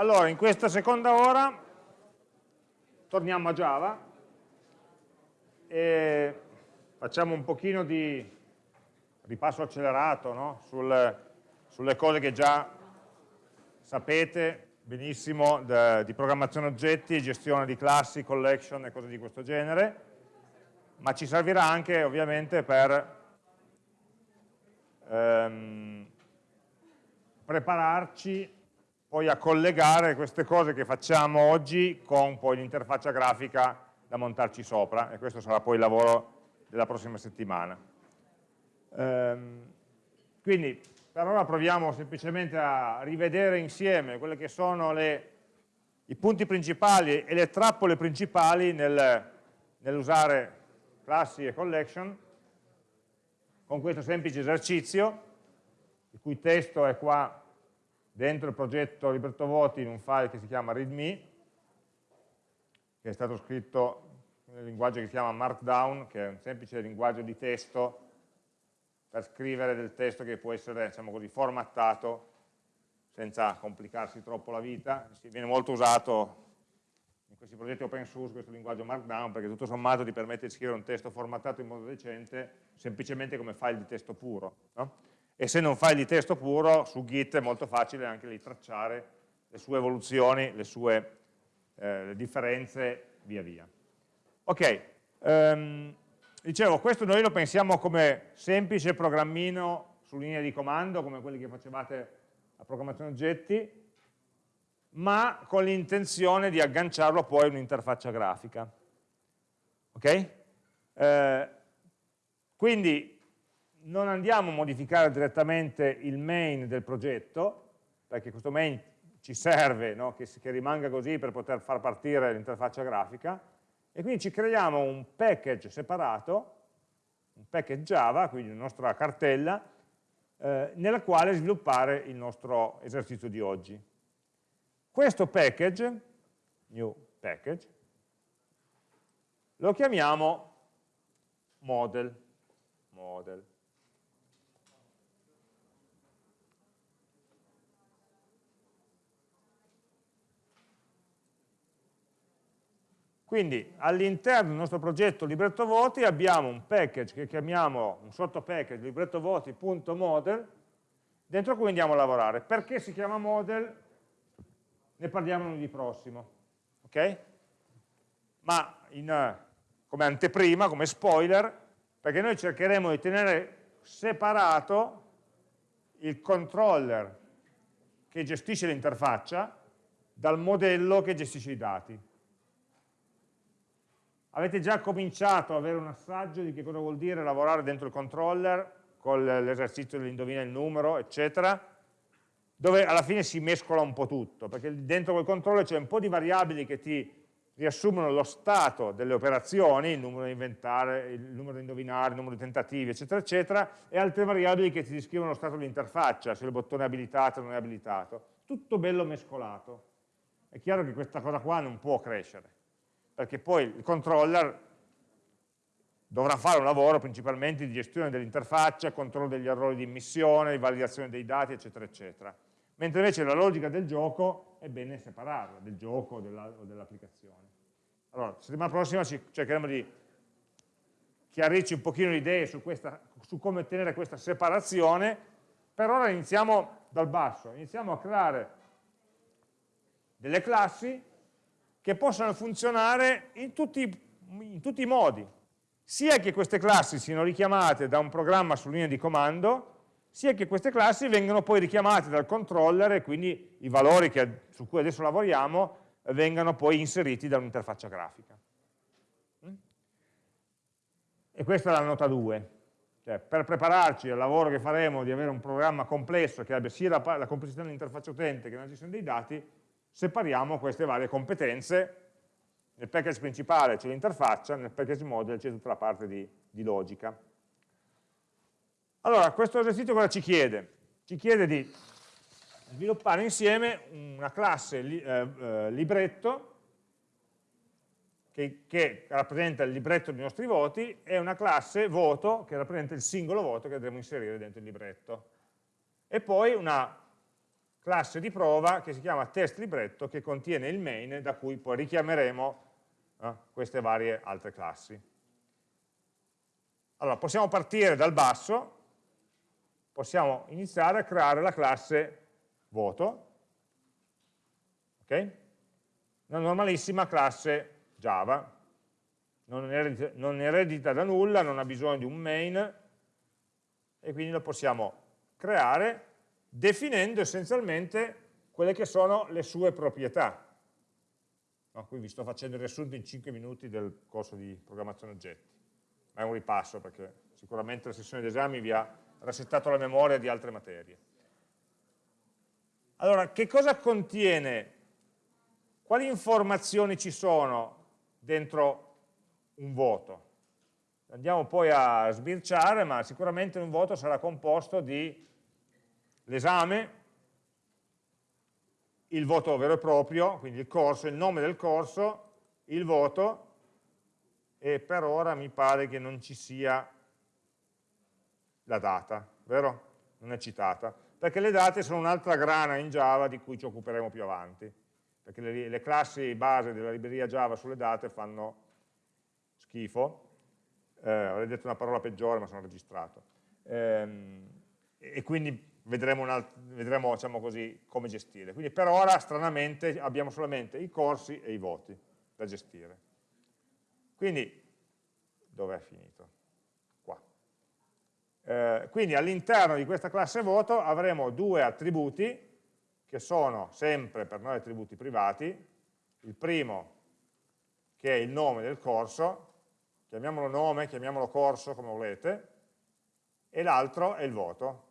Allora, in questa seconda ora torniamo a Java e facciamo un pochino di ripasso accelerato no? Sul, sulle cose che già sapete benissimo di programmazione oggetti, gestione di classi, collection e cose di questo genere, ma ci servirà anche ovviamente per ehm, prepararci poi a collegare queste cose che facciamo oggi con poi l'interfaccia grafica da montarci sopra e questo sarà poi il lavoro della prossima settimana. Ehm, quindi per ora proviamo semplicemente a rivedere insieme quelli che sono le, i punti principali e le trappole principali nel, nell'usare classi e collection con questo semplice esercizio il cui testo è qua dentro il progetto libretto voti in un file che si chiama readme, che è stato scritto nel linguaggio che si chiama Markdown, che è un semplice linguaggio di testo per scrivere del testo che può essere diciamo così, formattato senza complicarsi troppo la vita. Viene molto usato in questi progetti open source questo linguaggio Markdown perché tutto sommato ti permette di scrivere un testo formattato in modo decente semplicemente come file di testo puro. No? Essendo un file di testo puro, su Git è molto facile anche lì tracciare le sue evoluzioni, le sue eh, differenze via via. Ok, um, dicevo, questo noi lo pensiamo come semplice programmino su linea di comando, come quelli che facevate a programmazione oggetti, ma con l'intenzione di agganciarlo poi a un'interfaccia grafica. Ok? Eh, quindi non andiamo a modificare direttamente il main del progetto, perché questo main ci serve no? che, che, rimanga così per poter far partire l'interfaccia grafica, e quindi ci creiamo un package separato, un package Java, quindi una nostra cartella, eh, nella quale sviluppare il nostro esercizio di oggi. Questo package, new package, lo chiamiamo model. model. Quindi all'interno del nostro progetto libretto voti abbiamo un package che chiamiamo, un sottopackage librettovoti.model, dentro cui andiamo a lavorare. Perché si chiama model? Ne parliamo lunedì prossimo. ok? Ma in, come anteprima, come spoiler, perché noi cercheremo di tenere separato il controller che gestisce l'interfaccia dal modello che gestisce i dati Avete già cominciato ad avere un assaggio di che cosa vuol dire lavorare dentro il controller con l'esercizio dell'indovina il numero, eccetera, dove alla fine si mescola un po' tutto, perché dentro quel controller c'è un po' di variabili che ti riassumono lo stato delle operazioni, il numero da inventare, il numero da indovinare, il numero di tentativi, eccetera, eccetera, e altre variabili che ti descrivono lo stato dell'interfaccia, se il bottone è abilitato o non è abilitato. Tutto bello mescolato. È chiaro che questa cosa qua non può crescere perché poi il controller dovrà fare un lavoro principalmente di gestione dell'interfaccia, controllo degli errori di immissione, di validazione dei dati, eccetera, eccetera. Mentre invece la logica del gioco è bene separarla, del gioco o dell'applicazione. Allora, settimana prossima cercheremo di chiarirci un pochino le idee su, questa, su come ottenere questa separazione, per ora iniziamo dal basso, iniziamo a creare delle classi che possano funzionare in tutti, in tutti i modi, sia che queste classi siano richiamate da un programma su linea di comando, sia che queste classi vengano poi richiamate dal controller e quindi i valori che, su cui adesso lavoriamo vengano poi inseriti da un'interfaccia grafica. Mm? E questa è la nota 2. Cioè, per prepararci al lavoro che faremo di avere un programma complesso che abbia sia la, la complessità dell'interfaccia utente che la gestione dei dati, separiamo queste varie competenze, nel package principale c'è l'interfaccia, nel package model c'è tutta la parte di, di logica. Allora, questo esercizio cosa ci chiede? Ci chiede di sviluppare insieme una classe li, eh, eh, libretto che, che, rappresenta il libretto dei nostri voti e una classe voto che rappresenta il singolo voto che andremo a inserire dentro il libretto. E poi una classe di prova che si chiama test libretto che contiene il main da cui poi richiameremo eh, queste varie altre classi. Allora, possiamo partire dal basso, possiamo iniziare a creare la classe voto, ok? Una normalissima classe Java, non eredita da nulla, non ha bisogno di un main, e quindi lo possiamo creare definendo essenzialmente quelle che sono le sue proprietà. No, qui vi sto facendo il riassunto in 5 minuti del corso di programmazione oggetti, ma è un ripasso perché sicuramente la sessione d'esami vi ha resettato la memoria di altre materie. Allora, che cosa contiene, quali informazioni ci sono dentro un voto? Andiamo poi a sbirciare, ma sicuramente un voto sarà composto di l'esame, il voto vero e proprio, quindi il corso, il nome del corso, il voto, e per ora mi pare che non ci sia la data, vero? Non è citata, perché le date sono un'altra grana in Java di cui ci occuperemo più avanti, perché le, le classi base della libreria Java sulle date fanno schifo, eh, avrei detto una parola peggiore ma sono registrato, ehm, e quindi vedremo, vedremo diciamo così, come gestire. Quindi per ora, stranamente, abbiamo solamente i corsi e i voti da gestire. Quindi, dove è finito? Qua. Eh, quindi all'interno di questa classe voto avremo due attributi che sono sempre per noi attributi privati, il primo che è il nome del corso, chiamiamolo nome, chiamiamolo corso, come volete, e l'altro è il voto,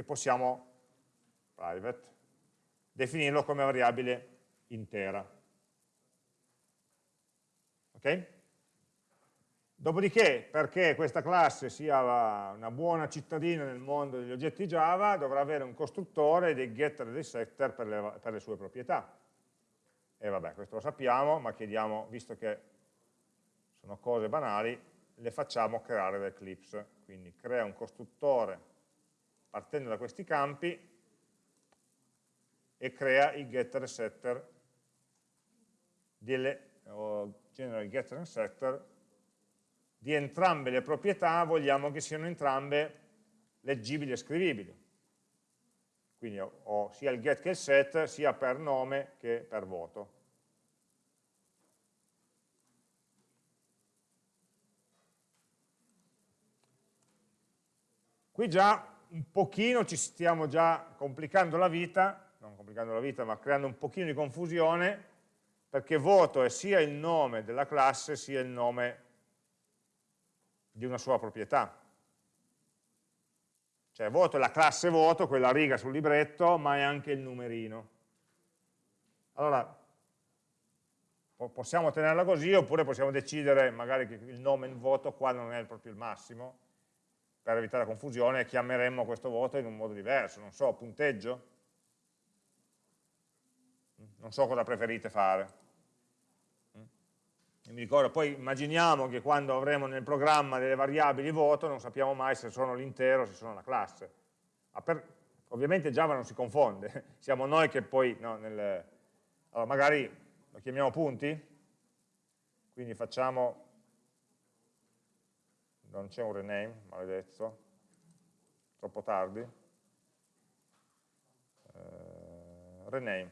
che possiamo, private, definirlo come variabile intera. Ok? Dopodiché, perché questa classe sia una buona cittadina nel mondo degli oggetti Java, dovrà avere un costruttore dei getter e dei setter per le, per le sue proprietà. E vabbè, questo lo sappiamo, ma chiediamo, visto che sono cose banali, le facciamo creare da Eclipse. Quindi crea un costruttore partendo da questi campi e crea i getter e setter delle, o genera i getter e setter di entrambe le proprietà vogliamo che siano entrambe leggibili e scrivibili. Quindi ho sia il get che il set sia per nome che per voto. Qui già un pochino ci stiamo già complicando la vita, non complicando la vita, ma creando un pochino di confusione, perché voto è sia il nome della classe sia il nome di una sua proprietà. Cioè voto è la classe voto, quella riga sul libretto, ma è anche il numerino. Allora, possiamo tenerla così oppure possiamo decidere magari che il nome in voto qua non è proprio il massimo, per evitare confusione chiameremmo questo voto in un modo diverso, non so, punteggio? Non so cosa preferite fare. E mi ricordo, poi immaginiamo che quando avremo nel programma delle variabili voto non sappiamo mai se sono l'intero o se sono la classe. Ovviamente Java non si confonde, siamo noi che poi, no, nel, allora magari lo chiamiamo punti, quindi facciamo non c'è un rename, maledetto, troppo tardi, eh, rename,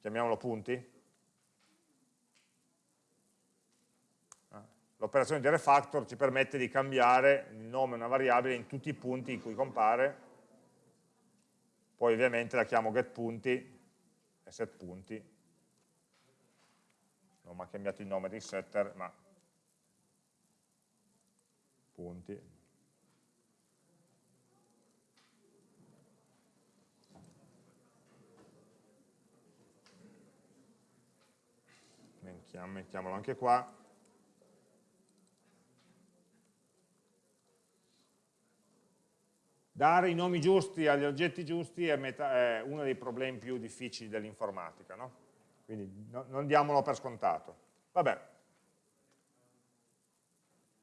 chiamiamolo punti, ah, l'operazione di refactor ci permette di cambiare il nome di una variabile in tutti i punti in cui compare, poi ovviamente la chiamo getPunti e setPunti, non mi ha cambiato il nome di setter, ma punti. Mettiamolo anche qua. Dare i nomi giusti agli oggetti giusti è, è uno dei problemi più difficili dell'informatica, no? quindi no, non diamolo per scontato. Vabbè,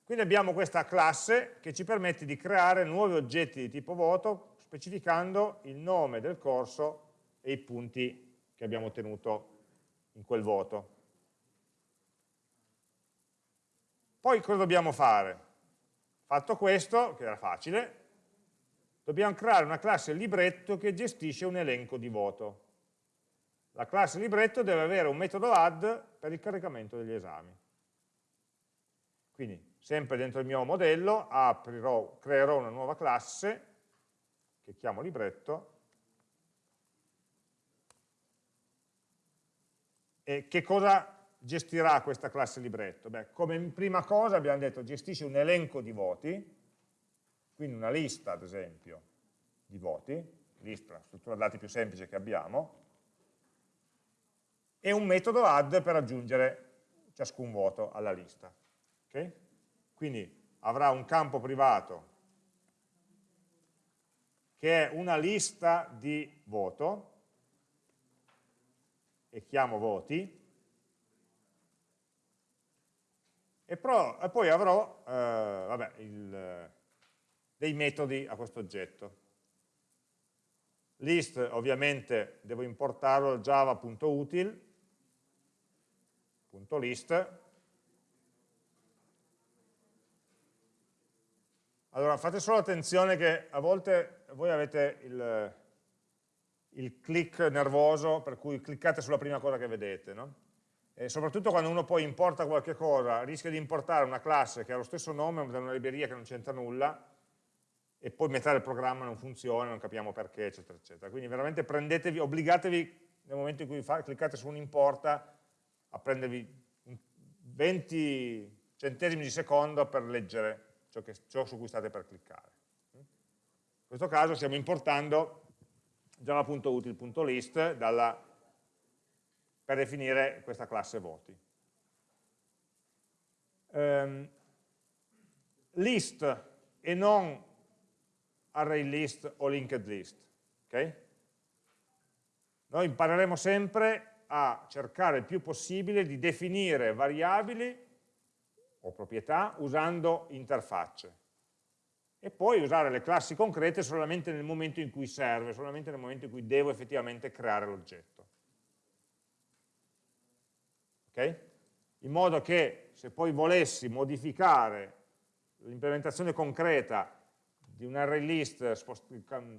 Quindi abbiamo questa classe che ci permette di creare nuovi oggetti di tipo voto specificando il nome del corso e i punti che abbiamo ottenuto in quel voto. Poi cosa dobbiamo fare? Fatto questo, che era facile, dobbiamo creare una classe libretto che gestisce un elenco di voto. La classe libretto deve avere un metodo add per il caricamento degli esami. Quindi sempre dentro il mio modello aprirò, creerò una nuova classe che chiamo libretto e che cosa gestirà questa classe libretto? Beh, come prima cosa abbiamo detto gestisce un elenco di voti, quindi una lista ad esempio di voti, lista, struttura dati più semplice che abbiamo, e un metodo add per aggiungere ciascun voto alla lista. Okay? Quindi avrà un campo privato che è una lista di voto, e chiamo voti, e, pro, e poi avrò eh, vabbè, il, dei metodi a questo oggetto. List ovviamente devo importarlo java.util.list Allora, fate solo attenzione che a volte voi avete il, il click nervoso, per cui cliccate sulla prima cosa che vedete, no? E soprattutto quando uno poi importa qualche cosa, rischia di importare una classe che ha lo stesso nome da una libreria che non c'entra nulla, e poi metà del programma non funziona, non capiamo perché, eccetera, eccetera. Quindi veramente prendetevi, obbligatevi nel momento in cui fa, cliccate su un importa a prendervi 20 centesimi di secondo per leggere ciò, che, ciò su cui state per cliccare. In questo caso stiamo importando java.util.list per definire questa classe voti. Um, list e non array list o linked list. Okay? Noi impareremo sempre a cercare il più possibile di definire variabili o proprietà usando interfacce e poi usare le classi concrete solamente nel momento in cui serve, solamente nel momento in cui devo effettivamente creare l'oggetto. Ok? In modo che se poi volessi modificare l'implementazione concreta di un array list,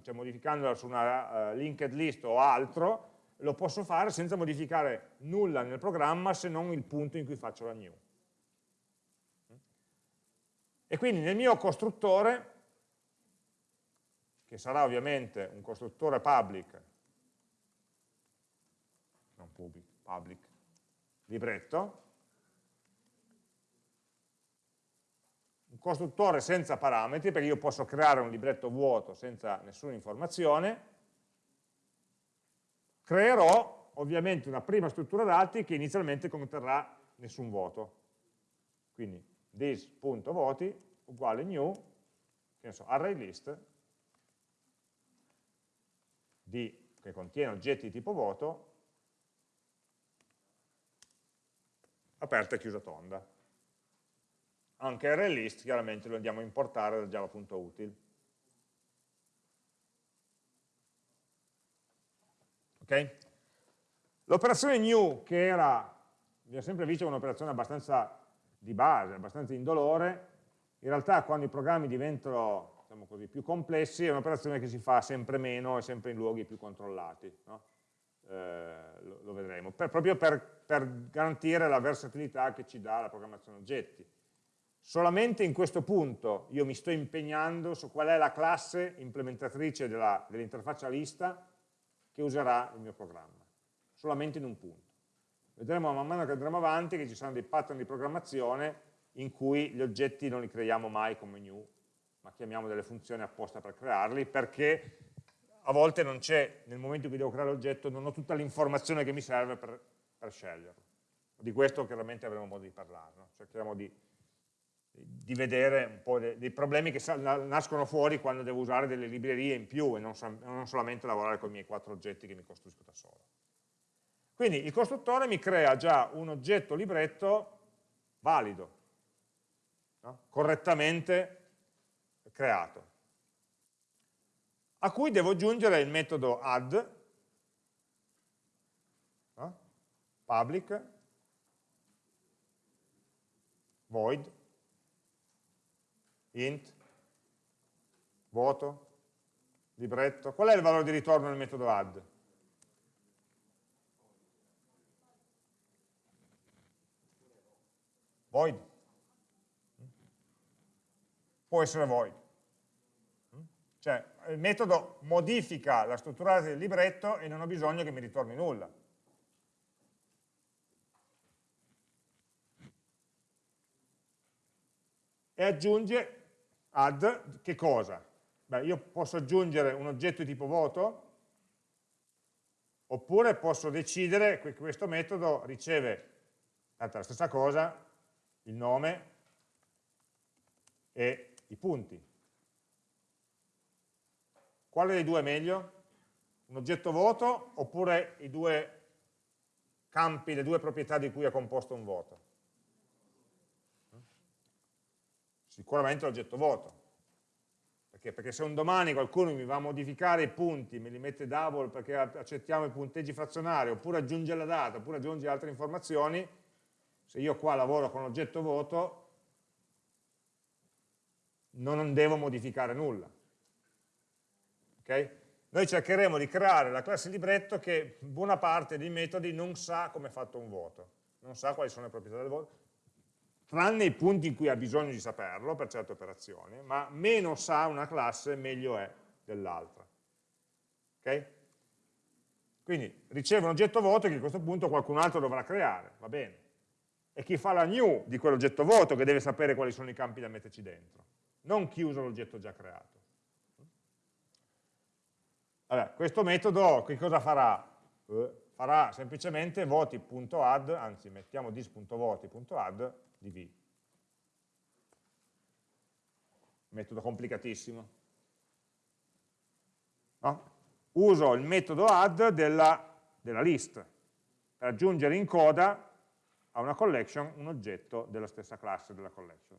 cioè modificandola su una uh, linked list o altro, lo posso fare senza modificare nulla nel programma se non il punto in cui faccio la new. E quindi nel mio costruttore, che sarà ovviamente un costruttore public, non public, public, libretto, un costruttore senza parametri, perché io posso creare un libretto vuoto senza nessuna informazione, creerò ovviamente una prima struttura dati che inizialmente conterrà nessun voto. Quindi this.voti uguale new, che ne so, array list di, che contiene oggetti di tipo voto, aperta e chiusa tonda. Anche array list chiaramente lo andiamo a importare da java.util. Ok? L'operazione new, che era, abbiamo sempre visto un'operazione abbastanza di base, abbastanza indolore, in realtà quando i programmi diventano diciamo così, più complessi è un'operazione che si fa sempre meno e sempre in luoghi più controllati. No? Eh, lo, lo, vedremo, per, proprio per, per garantire la versatilità che ci dà la programmazione oggetti. Solamente in questo punto io mi sto impegnando su qual è la classe implementatrice dell'interfaccia dell lista che userà il mio programma, solamente in un punto. Vedremo man mano che andremo avanti che ci saranno dei pattern di programmazione in cui gli oggetti non li creiamo mai come new, ma chiamiamo delle funzioni apposta per crearli, perché a volte non c'è, nel momento in cui devo creare l'oggetto, non ho tutta l'informazione che mi serve per, per, sceglierlo. Di questo chiaramente avremo modo di parlare, no? cercheremo di, di, vedere un po' dei, dei problemi che nascono fuori quando devo usare delle librerie in più e non, non solamente lavorare con i miei quattro oggetti che mi costruisco da solo. Quindi il costruttore mi crea già un oggetto libretto valido. no? correttamente creato, a cui devo aggiungere il metodo add, no? public, void, int, voto, libretto. Qual è il valore di ritorno nel metodo add? Void. Può essere void. Cioè, il metodo modifica la struttura del libretto e non ho bisogno che mi ritorni nulla. E aggiunge add che cosa? Beh, io posso aggiungere un oggetto di tipo voto oppure posso decidere che questo metodo riceve tanto la stessa cosa, il nome e i punti. Quale dei due è meglio? Un oggetto voto oppure i due campi, le due proprietà di cui è composto un voto? Sicuramente l'oggetto voto. Perché? Perché se un domani qualcuno mi va a modificare i punti, me li mette double perché accettiamo i punteggi frazionari, oppure aggiunge la data, oppure aggiunge altre informazioni, se io qua lavoro con oggetto voto, non devo modificare nulla. Okay? Noi cercheremo di creare la classe libretto che buona parte dei metodi non sa come è fatto un voto, non sa quali sono le proprietà del voto, tranne i punti in cui ha bisogno di saperlo per certe operazioni, ma meno sa una classe meglio è dell'altra. Ok? Quindi riceve un oggetto voto che a questo punto qualcun altro dovrà creare, va bene. E chi fa la new di quell'oggetto voto che deve sapere quali sono i campi da metterci dentro, non chi usa l'oggetto già creato. Allora, questo metodo che cosa farà? Uh, farà semplicemente voti.add, anzi mettiamo dis.voti.add di v. Metodo complicatissimo. No? Uso il metodo add della, della list per aggiungere in coda a una collection un oggetto della stessa classe della collection.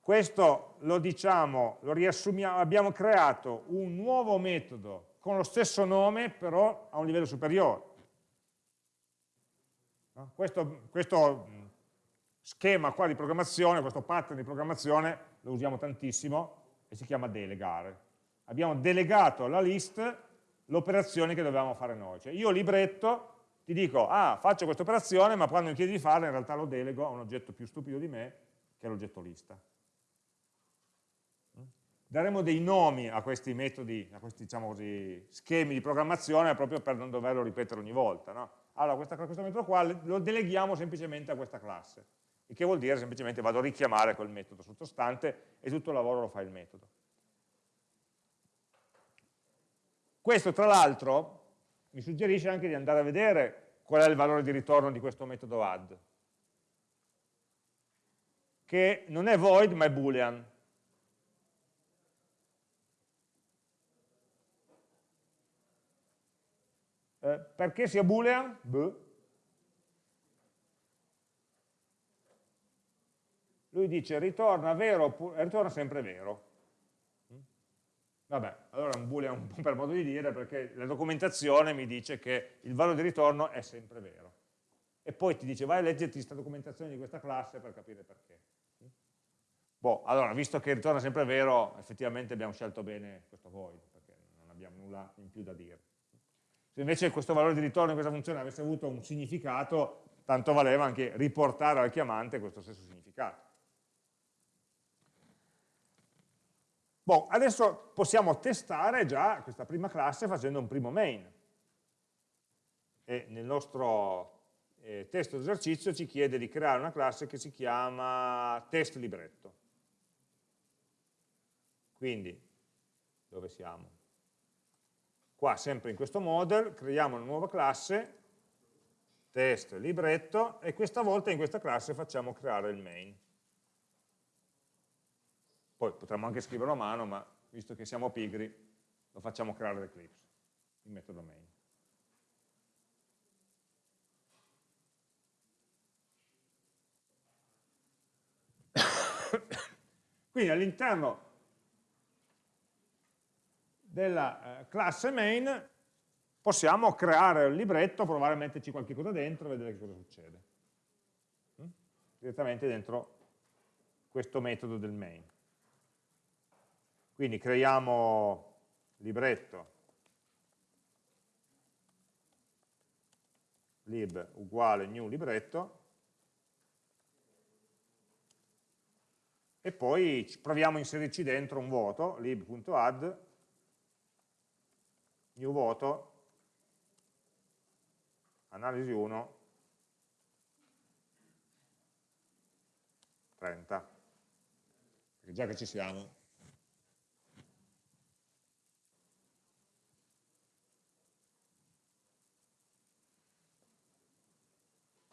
Questo lo diciamo, lo riassumiamo, abbiamo creato un nuovo metodo con lo stesso nome però a un livello superiore. Questo, questo, schema qua di programmazione, questo pattern di programmazione lo usiamo tantissimo e si chiama delegare. Abbiamo delegato alla list l'operazione che dovevamo fare noi. Cioè io libretto ti dico, ah, faccio questa operazione, ma quando mi chiedi di farla in realtà lo delego a un oggetto più stupido di me, che è l'oggetto lista. Daremo dei nomi a questi metodi, a questi diciamo così, schemi di programmazione proprio per non doverlo ripetere ogni volta. No? allora questa, questo metodo qua lo deleghiamo semplicemente a questa classe, il che vuol dire semplicemente vado a richiamare quel metodo sottostante e tutto il lavoro lo fa il metodo. Questo tra l'altro mi suggerisce anche di andare a vedere qual è il valore di ritorno di questo metodo add, che non è void ma è boolean. Eh, perché sia boolean? Beh. Lui dice ritorna, vero, ritorna sempre vero. Vabbè, allora un boolean un po' per modo di dire perché la documentazione mi dice che il valore di ritorno è sempre vero. E poi ti dice vai a leggerti questa documentazione di questa classe per capire perché. Boh, allora, visto che ritorna sempre vero, effettivamente abbiamo scelto bene questo void, perché non abbiamo nulla in più da dire. Se invece questo valore di ritorno in questa funzione avesse avuto un significato, tanto valeva anche riportare al chiamante questo stesso significato. Bon, adesso possiamo testare già questa prima classe facendo un primo main. E nel nostro eh, testo d'esercizio ci chiede di creare una classe che si chiama test libretto. Quindi, dove siamo? Qua, sempre in questo model, creiamo una nuova classe, test libretto, e questa volta in questa classe facciamo creare il main. Poi potremmo anche scriverlo a mano, ma visto che siamo pigri, lo facciamo creare l'Eclipse, il metodo main. Quindi all'interno della eh, classe main possiamo creare un libretto, provare a metterci qualche cosa dentro e vedere che cosa succede. Mm? Direttamente dentro questo metodo del main. Quindi creiamo libretto. Lib uguale new libretto. E poi proviamo a inserirci dentro un vuoto, lib.add new voto analisi 1 30 perché già che ci siamo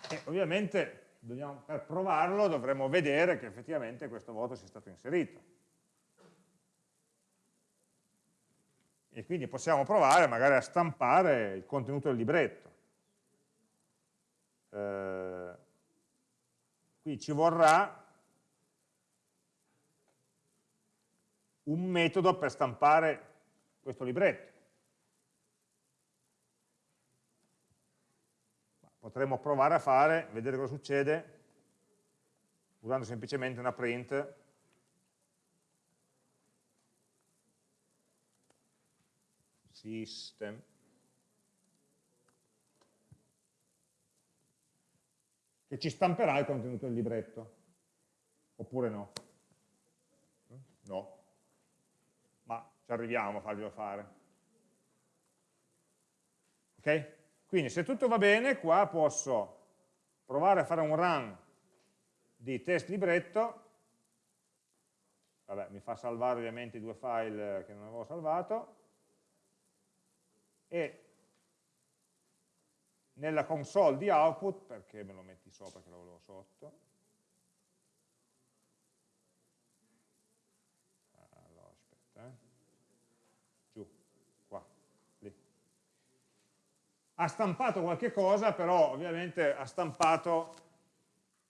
e ovviamente dobbiamo, per provarlo dovremo vedere che effettivamente questo voto sia stato inserito e quindi possiamo provare magari a stampare il contenuto del libretto. Eh, qui ci vorrà un metodo per stampare questo libretto. Potremmo provare a fare, vedere cosa succede, usando semplicemente una print. System. Che ci stamperà il contenuto del libretto. Oppure no? No. Ma ci arriviamo a farglielo fare. Ok? Quindi se tutto va bene qua posso provare a fare un run di test libretto. Vabbè mi fa salvare ovviamente i due file che non avevo salvato. E nella console di output, perché me lo metti sopra che lo volevo sotto, allora aspetta, eh. giù, qua, lì. Ha stampato qualche cosa, però ovviamente ha stampato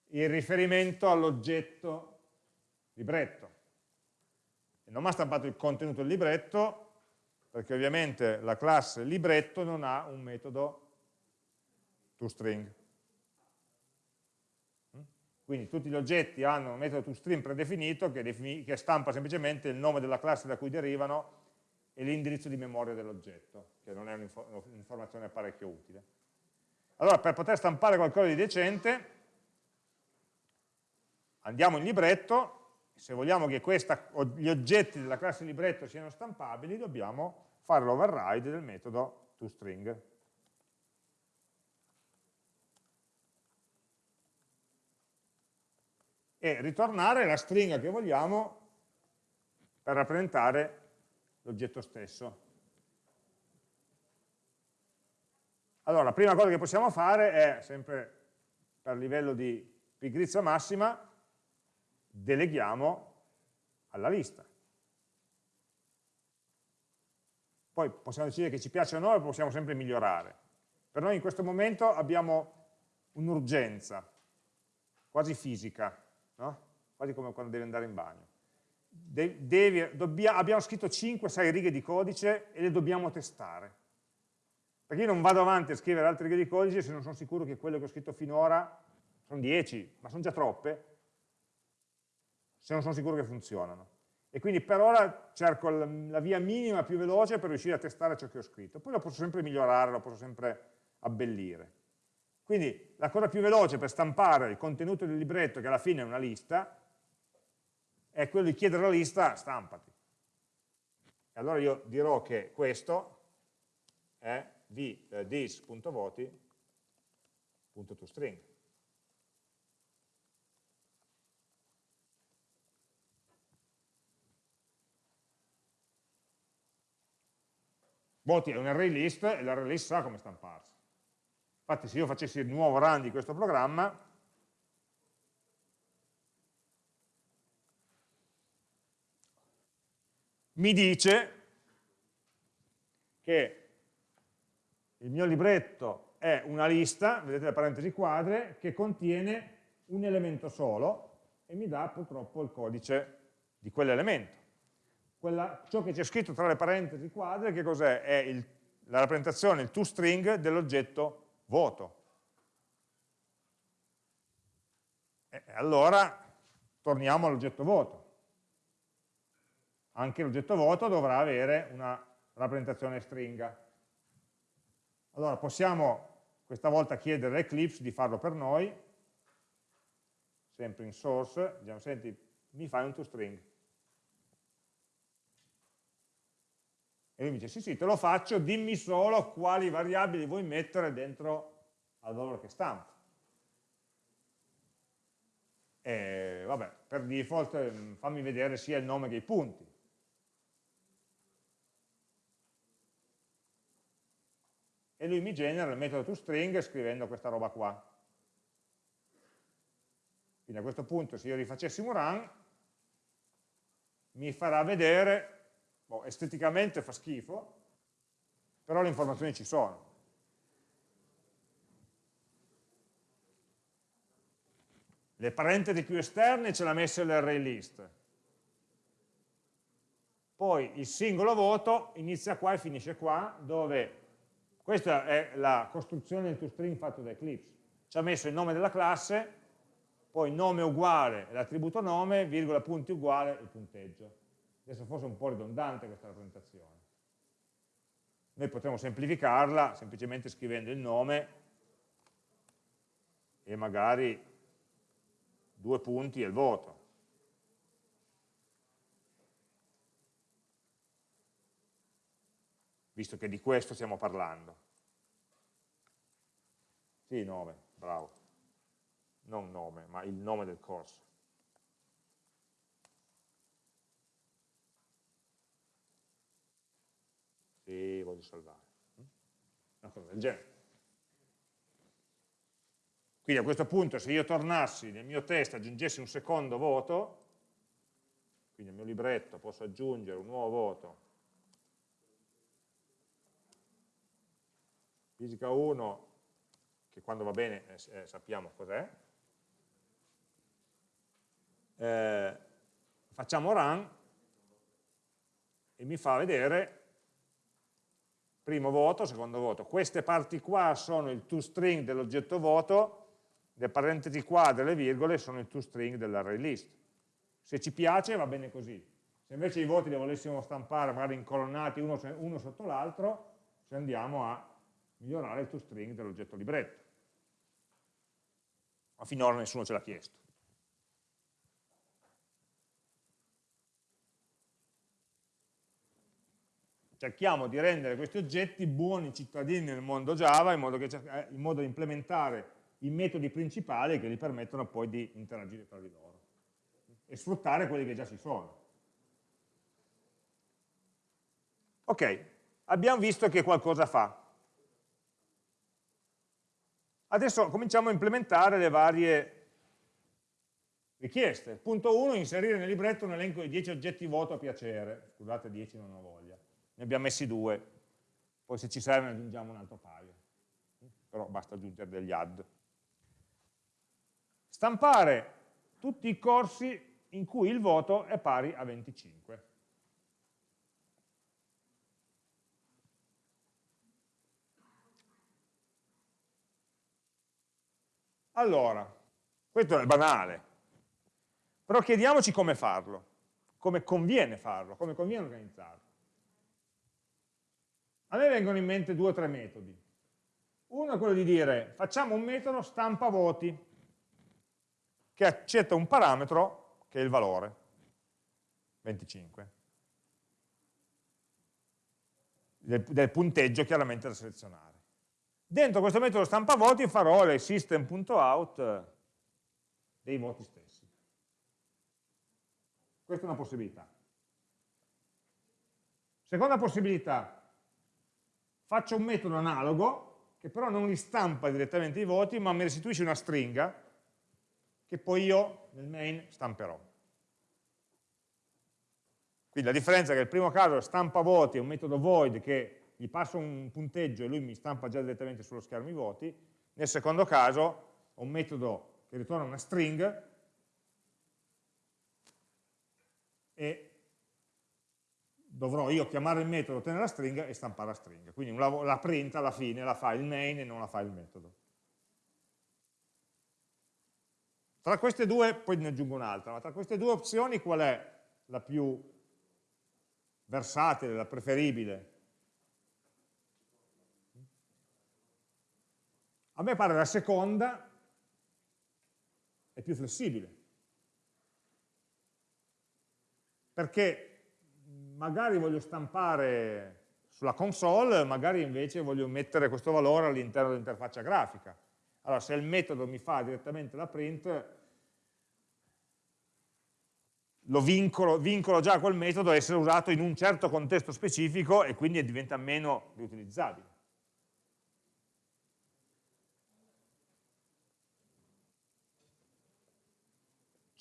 il riferimento all'oggetto libretto. E non mi ha stampato il contenuto del libretto, perché ovviamente la classe libretto non ha un metodo toString. Mm? Quindi tutti gli oggetti hanno un metodo toString predefinito che, che stampa semplicemente il nome della classe da cui derivano e l'indirizzo di memoria dell'oggetto, che non è un'informazione parecchio utile. Allora, per poter stampare qualcosa di decente, andiamo in libretto, se vogliamo che questa, gli oggetti della classe libretto siano stampabili, dobbiamo fare l'override del metodo toString. E ritornare la stringa che vogliamo per rappresentare l'oggetto stesso. Allora, la prima cosa che possiamo fare è, sempre per livello di pigrizia massima, deleghiamo alla lista. Poi possiamo decidere che ci piace o no e possiamo sempre migliorare. Per noi in questo momento abbiamo un'urgenza, quasi fisica, no? quasi come quando devi andare in bagno. Devi, dobbia, abbiamo scritto 5-6 righe di codice e le dobbiamo testare. Perché io non vado avanti a scrivere altre righe di codice se non sono sicuro che quello che ho scritto finora sono 10, ma sono già troppe, se non sono sicuro che funzionano e quindi per ora cerco la via minima più veloce per riuscire a testare ciò che ho scritto. Poi lo posso sempre migliorare, lo posso sempre abbellire. Quindi la cosa più veloce per stampare il contenuto del libretto, che alla fine è una lista, è quello di chiedere alla lista stampati. E allora io dirò che questo è v.this.voti.toString. Voti è un array list e l'array list sa come stamparsi. Infatti se io facessi il nuovo run di questo programma, mi dice che il mio libretto è una lista, vedete le parentesi quadre, che contiene un elemento solo, e mi dà purtroppo il codice di quell'elemento. ciò che c'è scritto tra le parentesi quadre, che cos'è? È il, la rappresentazione, il toString dell'oggetto voto. E allora torniamo all'oggetto voto. Anche l'oggetto voto dovrà avere una rappresentazione stringa. Allora possiamo questa volta chiedere a Eclipse di farlo per noi, sempre in source, diciamo, senti, mi fai un toString. E lui mi dice, sì, sì, te lo faccio, dimmi solo quali variabili vuoi mettere dentro al valore che stampa. E vabbè, per default mm, fammi vedere sia il nome che i punti. E lui mi genera il metodo toString scrivendo questa roba qua. Quindi a questo punto se io rifacessimo run, mi farà vedere, boh, esteticamente fa schifo, però le informazioni ci sono. Le parentesi più esterne ce l'ha messa l'array list. Poi il singolo voto inizia qua e finisce qua, dove questa è la costruzione del toString fatto da Eclipse. Ci ha messo il nome della classe, poi nome uguale l'attributo nome, virgola punti uguale il punteggio. Adesso forse è un po' ridondante questa rappresentazione. Noi potremmo semplificarla semplicemente scrivendo il nome e magari due punti e il voto. Visto che di questo stiamo parlando. Sì, nome, bravo non nome, ma il nome del corso. Sì, voglio salvare. Una cosa del genere. Quindi a questo punto se io tornassi nel mio test e aggiungessi un secondo voto, quindi nel mio libretto posso aggiungere un nuovo voto, fisica 1, che quando va bene eh, eh sappiamo cos'è, eh, facciamo run e mi fa vedere primo voto, secondo voto. Queste parti qua sono il toString dell'oggetto voto, le parentesi qua delle virgole sono il toString dell'array list. Se ci piace va bene così. Se invece i voti li volessimo stampare magari incolonnati uno, uno sotto l'altro, ci andiamo a migliorare il toString dell'oggetto libretto. Ma finora nessuno ce l'ha chiesto. cerchiamo di rendere questi oggetti buoni cittadini nel mondo Java in modo, che, eh, in modo da implementare i metodi principali che gli permettono poi di interagire tra di loro e sfruttare quelli che già ci sono. Ok, abbiamo visto che qualcosa fa. Adesso cominciamo a implementare le varie richieste. Punto 1, inserire nel libretto un elenco di 10 oggetti voto a piacere. Scusate, 10 non ho voglia ne abbiamo messi due, poi se ci serve ne aggiungiamo un altro paio, però basta aggiungere degli add. Stampare tutti i corsi in cui il voto è pari a 25. Allora, questo è banale, però chiediamoci come farlo, come conviene farlo, come conviene organizzarlo. A me vengono in mente due o tre metodi. Uno è quello di dire facciamo un metodo stampa voti che accetta un parametro che è il valore 25 del, del punteggio chiaramente da selezionare. Dentro questo metodo stampa voti farò le system.out dei voti stessi. Questa è una possibilità. Seconda possibilità, faccio un metodo analogo che però non li stampa direttamente i voti ma mi restituisce una stringa che poi io nel main stamperò. Quindi la differenza è che nel primo caso stampa voti è un metodo void che gli passo un punteggio e lui mi stampa già direttamente sullo schermo i voti, nel secondo caso ho un metodo che ritorna una string e dovrò io chiamare il metodo, ottenere la stringa e stampare la stringa. Quindi la print alla fine la fa il main e non la fa il metodo. Tra queste due, poi ne aggiungo un'altra, ma tra queste due opzioni qual è la più versatile, la preferibile? A me pare la seconda è più flessibile. Perché magari voglio stampare sulla console, magari invece voglio mettere questo valore all'interno dell'interfaccia grafica. Allora, se il metodo mi fa direttamente la print, lo vincolo, vincolo già quel metodo a essere usato in un certo contesto specifico e quindi diventa meno riutilizzabile.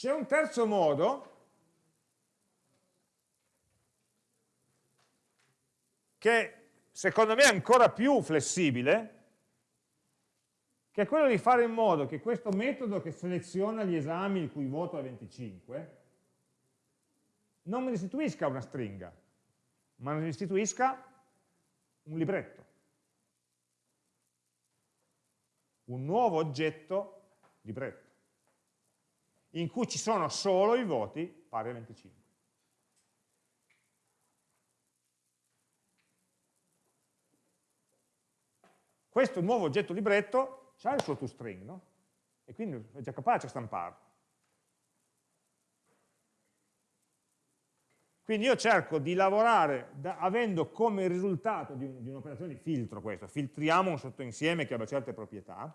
C'è un terzo modo. Che secondo me è ancora più flessibile, che è quello di fare in modo che questo metodo che seleziona gli esami il cui voto è 25 non mi restituisca una stringa, ma mi restituisca un libretto, un nuovo oggetto libretto, in cui ci sono solo i voti pari a 25. Questo nuovo oggetto libretto ha il suo toString, no? E quindi è già capace a stamparlo. Quindi io cerco di lavorare da, avendo come risultato di, un, un'operazione di filtro questo, filtriamo un sottoinsieme che abbia certe proprietà,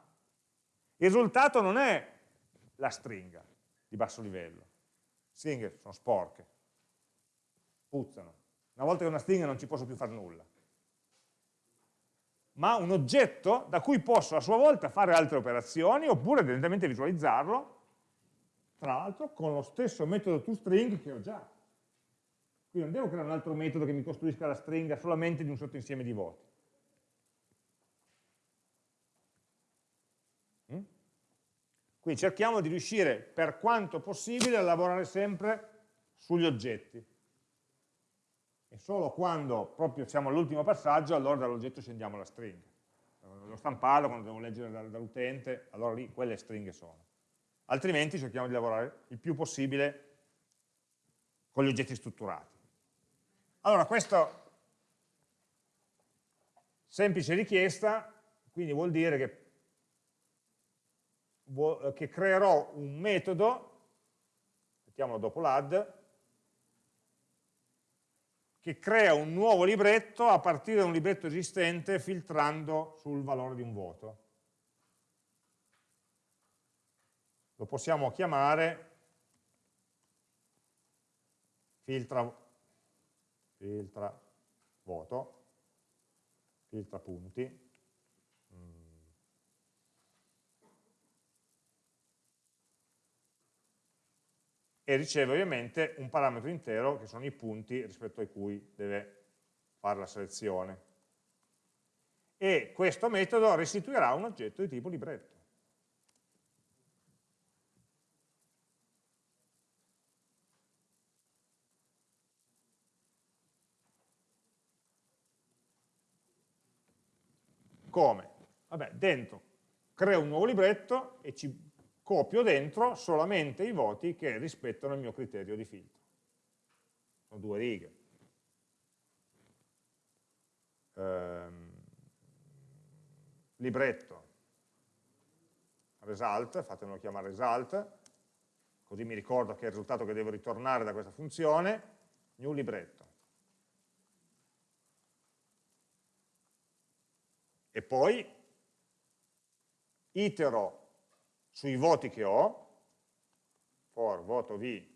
il risultato non è la stringa di basso livello, stringhe sono sporche, puzzano, una volta che una stringa non ci posso più fare nulla, ma un oggetto da cui posso a sua volta fare altre operazioni oppure evidentemente visualizzarlo, tra l'altro con lo stesso metodo toString che ho già. Quindi non devo creare un altro metodo che mi costruisca la stringa solamente di un sottoinsieme di voti. Quindi cerchiamo di riuscire per quanto possibile a lavorare sempre sugli oggetti. E solo quando proprio siamo all'ultimo passaggio, allora dall'oggetto scendiamo la stringa. Lo stamparlo, quando devo leggere dall'utente, allora lì quelle stringhe sono. Altrimenti cerchiamo di lavorare il più possibile con gli oggetti strutturati. Allora, questa semplice richiesta, quindi vuol dire che, che creerò un metodo, mettiamolo dopo l'add, che crea un nuovo libretto a partire da un libretto esistente filtrando sul valore di un voto. Lo possiamo chiamare filtra filtra voto, filtra punti, e riceve ovviamente un parametro intero che sono i punti rispetto ai cui deve fare la selezione. E questo metodo restituirà un oggetto di tipo libretto. Come? Vabbè, dentro creo un nuovo libretto e ci copio dentro solamente i voti che rispettano il mio criterio di filtro. Sono due righe. Ehm, libretto, result, fatemelo chiamare result, così mi ricordo che è il risultato che devo ritornare da questa funzione, new libretto. e poi itero sui voti che ho, for voto v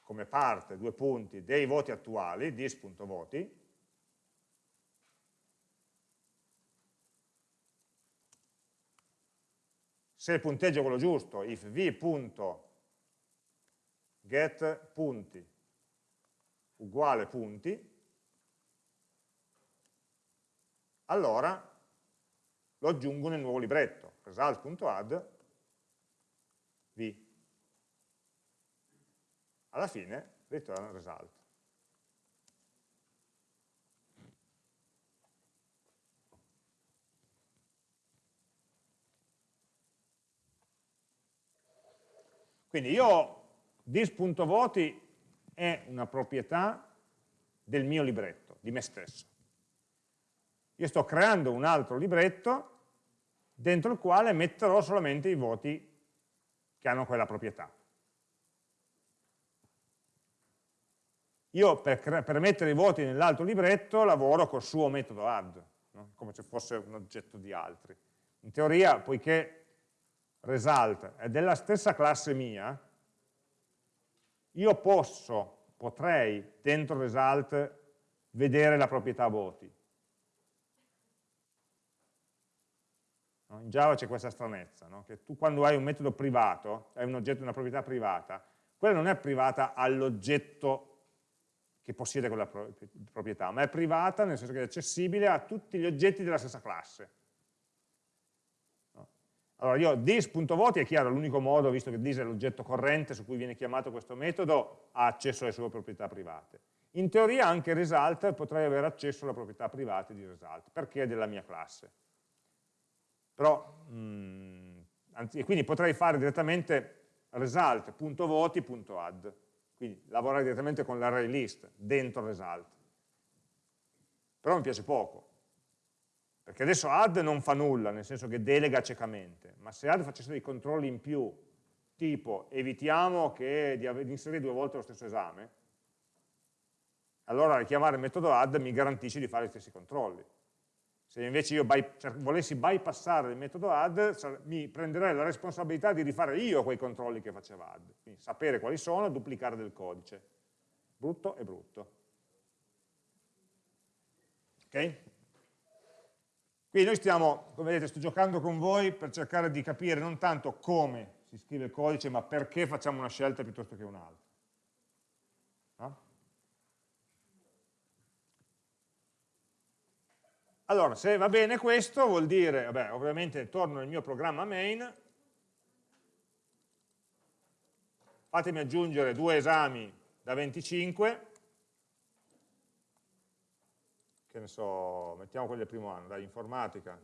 come parte, due punti, dei voti attuali, dis.voti, se il punteggio è quello giusto, if v.get punti uguale punti, allora lo aggiungo nel nuovo libretto, result.add v. alla fine ritorna result. Quindi io dis.voti è una proprietà del mio libretto, di me stesso. Io sto creando un altro libretto dentro il quale metterò solamente i voti che hanno quella proprietà. Io per, per mettere i voti nell'altro libretto lavoro col suo metodo add, no? come se fosse un oggetto di altri. In teoria, poiché result è della stessa classe mia, io posso, potrei, dentro result, vedere la proprietà voti. In Java c'è questa stranezza, no? che tu quando hai un metodo privato, hai un oggetto, una proprietà privata, quella non è privata all'oggetto che possiede quella proprietà, ma è privata nel senso che è accessibile a tutti gli oggetti della stessa classe. Allora io dis.voti è chiaro, l'unico modo, visto che dis è l'oggetto corrente su cui viene chiamato questo metodo, ha accesso alle sue proprietà private. In teoria anche result potrei avere accesso alle proprietà private di result, perché è della mia classe. Però, mh, mm, anzi, quindi potrei fare direttamente result.voti.add, quindi lavorare direttamente con l'array list dentro result. Però mi piace poco, perché adesso add non fa nulla, nel senso che delega ciecamente, ma se add facesse dei controlli in più, tipo evitiamo che, di, di inserire due volte lo stesso esame, allora richiamare il metodo add mi garantisce di fare gli stessi controlli. Se invece io by, cioè, volessi bypassare il metodo add, mi prenderei la responsabilità di rifare io quei controlli che faceva add. Quindi sapere quali sono, duplicare del codice. Brutto e brutto. Ok? Quindi noi stiamo, come vedete, sto giocando con voi per cercare di capire non tanto come si scrive il codice, ma perché facciamo una scelta piuttosto che un'altra. No? Allora, se va bene questo, vuol dire, vabbè, ovviamente torno nel mio programma main, fatemi aggiungere due esami da 25, che ne so, mettiamo quelli del primo anno, dai, informatica,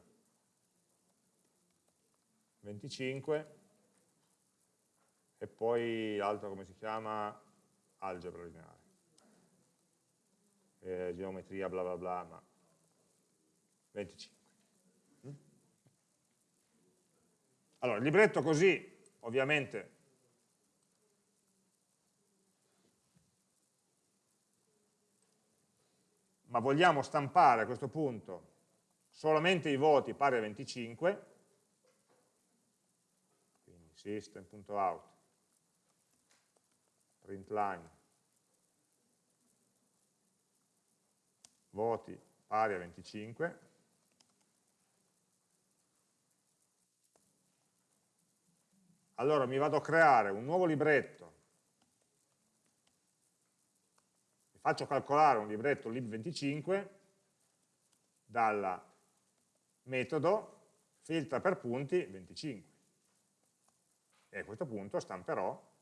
25, e poi l'altro come si chiama? Algebra lineare. Eh, geometria, bla bla bla, ma 25. Mm? Allora, il libretto così, ovviamente, ma vogliamo stampare a questo punto solamente i voti pari a 25, quindi system.out, println, voti pari a 25, allora mi vado a creare un nuovo libretto. Faccio calcolare un libretto lib25 dal metodo filtra per punti 25 e a questo punto stamperò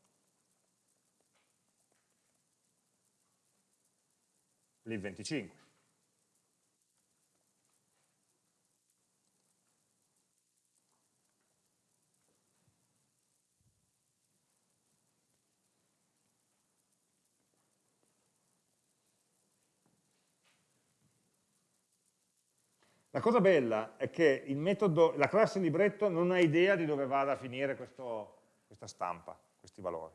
lib25 La cosa bella è che metodo, la classe libretto non ha idea di dove vada a finire questo, questa stampa, questi valori.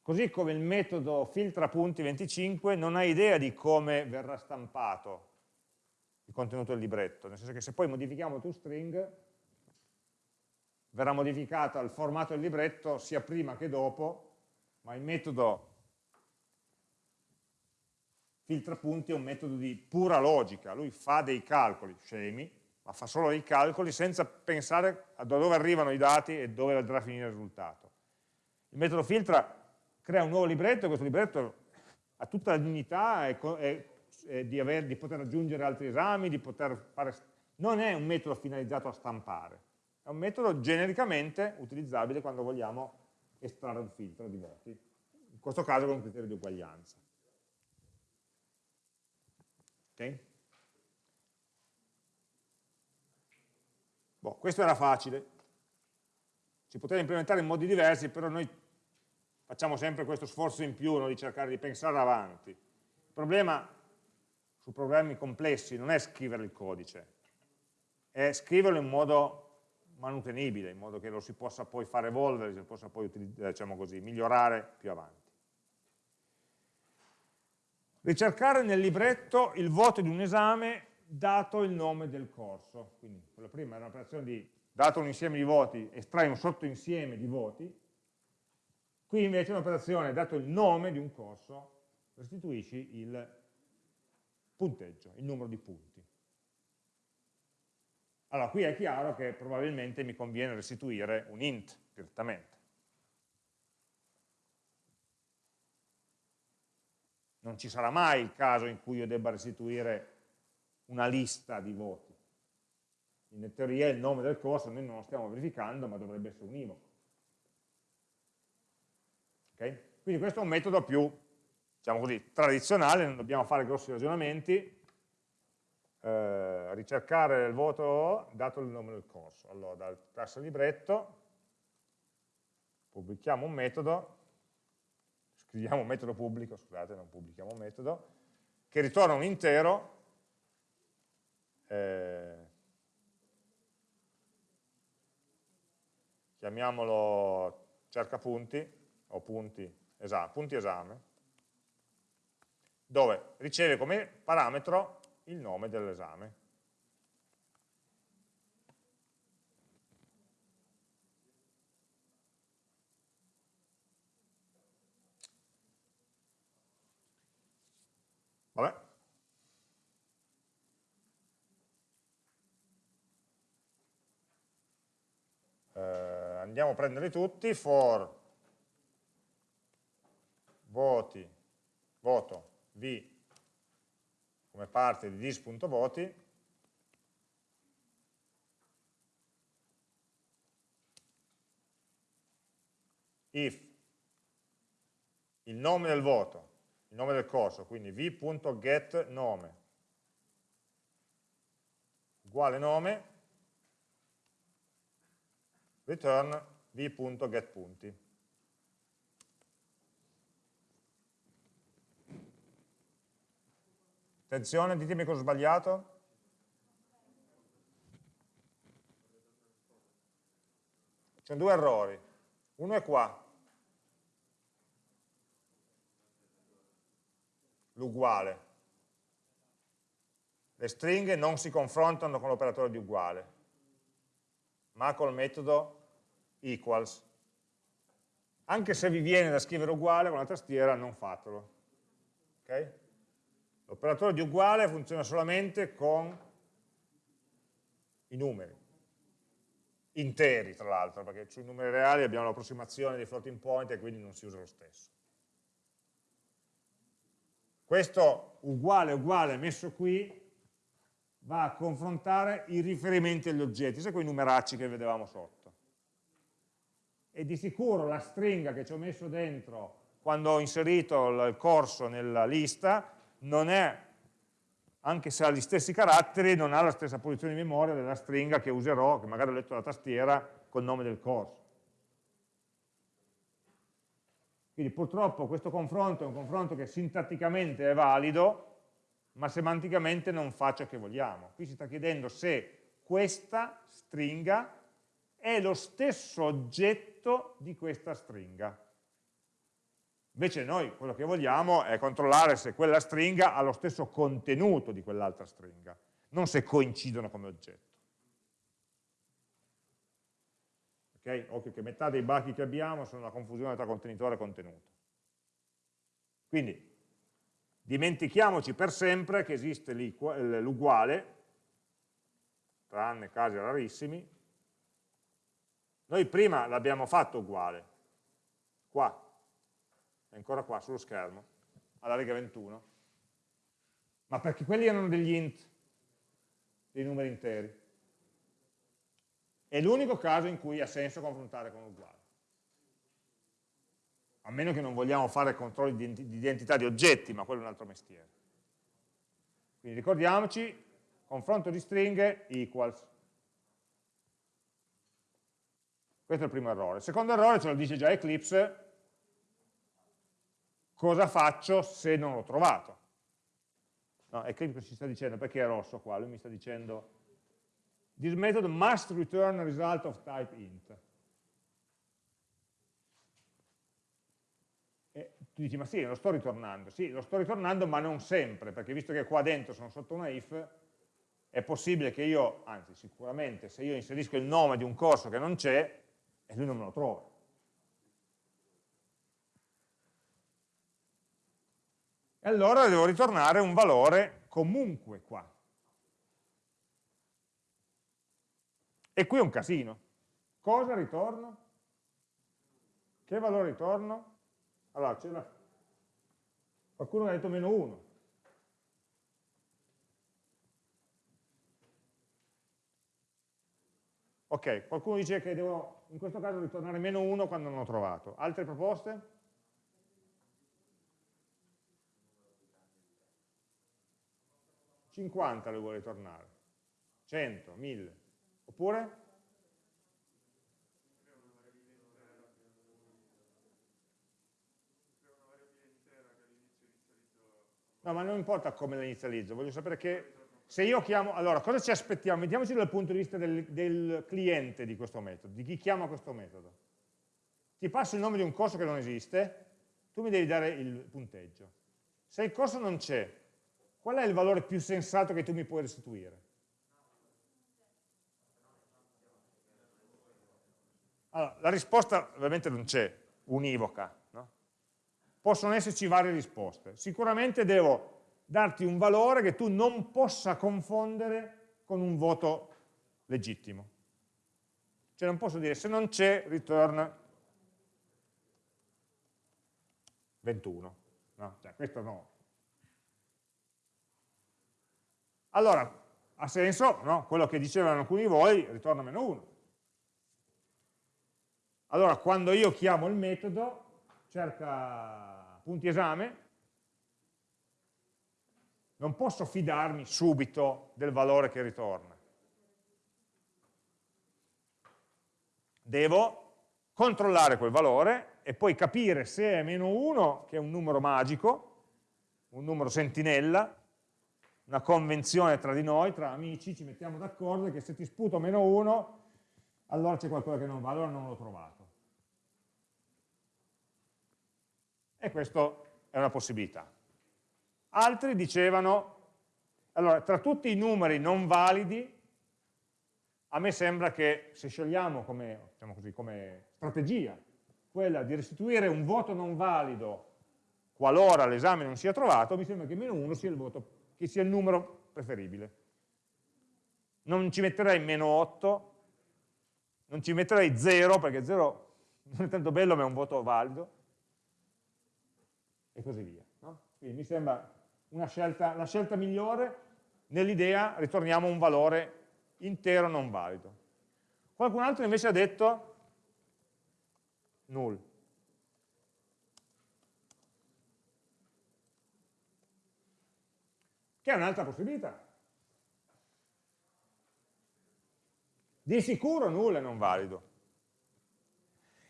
Così come il metodo filtra punti 25 non ha idea di come verrà stampato il contenuto del libretto, nel senso che se poi modifichiamo toString verrà modificato il formato del libretto sia prima che dopo, ma il metodo filtra punti è un metodo di pura logica, lui fa dei calcoli scemi, ma fa solo dei calcoli senza pensare a dove arrivano i dati e dove andrà a finire il risultato. Il metodo filtra crea un nuovo libretto e questo libretto ha tutta la dignità e, e, e di, aver, di, poter aggiungere altri esami, di poter fare... Non è un metodo finalizzato a stampare, è un metodo genericamente utilizzabile quando vogliamo estrarre un filtro di voti, in questo caso con un criterio di uguaglianza. Okay? Boh, questo era facile, si poteva implementare in modi diversi, però noi facciamo sempre questo sforzo in più no? di cercare di pensare avanti. Il problema su problemi complessi non è scrivere il codice, è scriverlo in modo manutenibile, in modo che lo si possa poi far evolvere, si possa poi diciamo così, migliorare più avanti. Ricercare nel libretto il voto di un esame dato il nome del corso. Quindi quella prima era un'operazione di, dato un insieme di voti, estrai un sottoinsieme di voti, qui invece è un'operazione, dato il nome di un corso, restituisci il punteggio, il numero di punti. Allora, qui è chiaro che probabilmente mi conviene restituire un int direttamente. Non ci sarà mai il caso in cui io debba restituire una lista di voti. In teoria il nome del corso noi non lo stiamo verificando, ma dovrebbe essere univoco. Okay? Quindi questo è un metodo più, diciamo così, tradizionale, non dobbiamo fare grossi ragionamenti, eh, ricercare il voto dato il nome del corso. Allora, dal classe libretto pubblichiamo un metodo, scriviamo un metodo pubblico, scusate, non pubblichiamo un metodo, che ritorna un intero, eh, chiamiamolo cerca punti, o punti, esame, punti esame, dove riceve come parametro il nome dell'esame. Vabbè. Eh, andiamo a prenderli tutti, for voti, voto, v come parte di dis.voti if il nome del voto, il nome del corso, quindi v.getNome uguale nome, return v.getPunti. Attenzione, ditemi cosa ho sbagliato. Ci sono due errori. Uno è qua. L'uguale. Le stringhe non si confrontano con l'operatore di uguale, ma col metodo equals. Anche se vi viene da scrivere uguale con la tastiera, non fatelo. Okay? L'operatore di uguale funziona solamente con i numeri, interi tra l'altro, perché sui numeri reali abbiamo l'approssimazione dei floating point e quindi non si usa lo stesso. Questo uguale uguale messo qui va a confrontare i riferimenti agli oggetti, sai quei numeracci che vedevamo sotto. E di sicuro la stringa che ci ho messo dentro quando ho inserito il corso nella lista non è, anche se ha gli stessi caratteri, non ha la stessa posizione di memoria della stringa che userò, che magari ho letto la tastiera, col nome del corso. Quindi purtroppo questo confronto è un confronto che sintatticamente è valido, ma semanticamente non fa ciò che vogliamo. Qui si sta chiedendo se questa stringa è lo stesso oggetto di questa stringa. Invece noi quello che vogliamo è controllare se quella stringa ha lo stesso contenuto di quell'altra stringa, non se coincidono come oggetto. Ok? Occhio che metà dei bug che abbiamo sono la confusione tra contenitore e contenuto. Quindi dimentichiamoci per sempre che esiste l'uguale, tranne casi rarissimi. Noi prima l'abbiamo fatto uguale, qua, è ancora qua sullo schermo, alla riga 21, ma perché quelli erano degli int, dei numeri interi. È l'unico caso in cui ha senso confrontare con uguale. a meno che non vogliamo fare controlli di identità di oggetti, ma quello è un altro mestiere. Quindi ricordiamoci, confronto di stringhe equals. Questo è il primo errore. Il secondo errore ce lo dice già Eclipse, cosa faccio se non l'ho trovato? No, Eclipse ci sta dicendo, perché è rosso qua? Lui mi sta dicendo, this method must return result of type int. E tu dici, ma sì, lo sto ritornando. Sì, lo sto ritornando, ma non sempre, perché visto che qua dentro sono sotto una if, è possibile che io, anzi sicuramente, se io inserisco il nome di un corso che non c'è, e lui non me lo trova. E allora devo ritornare un valore comunque qua. E qui è un casino. Cosa ritorno? Che valore ritorno? Allora, c'era qualcuno ha detto meno 1. Ok, qualcuno dice che devo in questo caso ritornare meno 1 quando non ho trovato. Altre proposte? 50 le vuole ritornare, 100, 1000, oppure? No, ma non importa come la inizializzo, voglio sapere che se io chiamo, allora cosa ci aspettiamo? Mettiamoci dal punto di vista del, del cliente di questo metodo, di chi chiama questo metodo. Ti passo il nome di un corso che non esiste, tu mi devi dare il punteggio. Se il corso non c'è, qual è il valore più sensato che tu mi puoi restituire? Allora, la risposta ovviamente non c'è, univoca. No? Possono esserci varie risposte. Sicuramente devo darti un valore che tu non possa confondere con un voto legittimo. Cioè non posso dire se non c'è return 21. No, cioè questo no. Allora, ha senso no? quello che dicevano alcuni di voi, ritorna meno 1. Allora, quando io chiamo il metodo, cerca punti esame, non posso fidarmi subito del valore che ritorna. Devo controllare quel valore e poi capire se è meno 1, che è un numero magico, un numero sentinella, una convenzione tra di noi, tra amici, ci mettiamo d'accordo che se ti sputo meno 1, allora c'è qualcosa che non va, allora non l'ho trovato. E questa è una possibilità. Altri dicevano, allora, tra tutti i numeri non validi, a me sembra che se scegliamo come, diciamo così, come strategia quella di restituire un voto non valido qualora l'esame non sia trovato, mi sembra che meno 1 sia il voto sia il numero preferibile. Non ci metterei meno 8, non ci metterei 0, perché 0 non è tanto bello ma è un voto valido, e così via. No? Quindi mi sembra scelta, la scelta migliore nell'idea ritorniamo un valore intero non valido. Qualcun altro invece ha detto null. che è un'altra possibilità. Di sicuro nulla è non valido.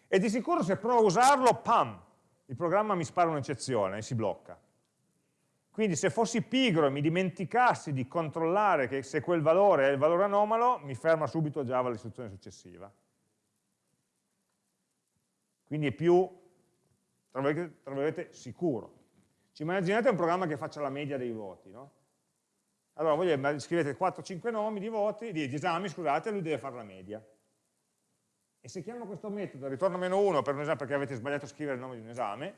E di sicuro se provo a usarlo, pam, il programma mi spara un'eccezione e si blocca. Quindi se fossi pigro e mi dimenticassi di controllare che se quel valore è il valore anomalo, mi ferma subito Java l'istruzione successiva. Quindi è più, tra virgolette, sicuro. Ci immaginate un programma che faccia la media dei voti, no? Allora voi scrivete 4-5 nomi di voti, di, esami, scusate, lui deve fare la media. E se chiamo questo metodo ritorno meno 1 per un esame perché avete sbagliato a scrivere il nome di un esame,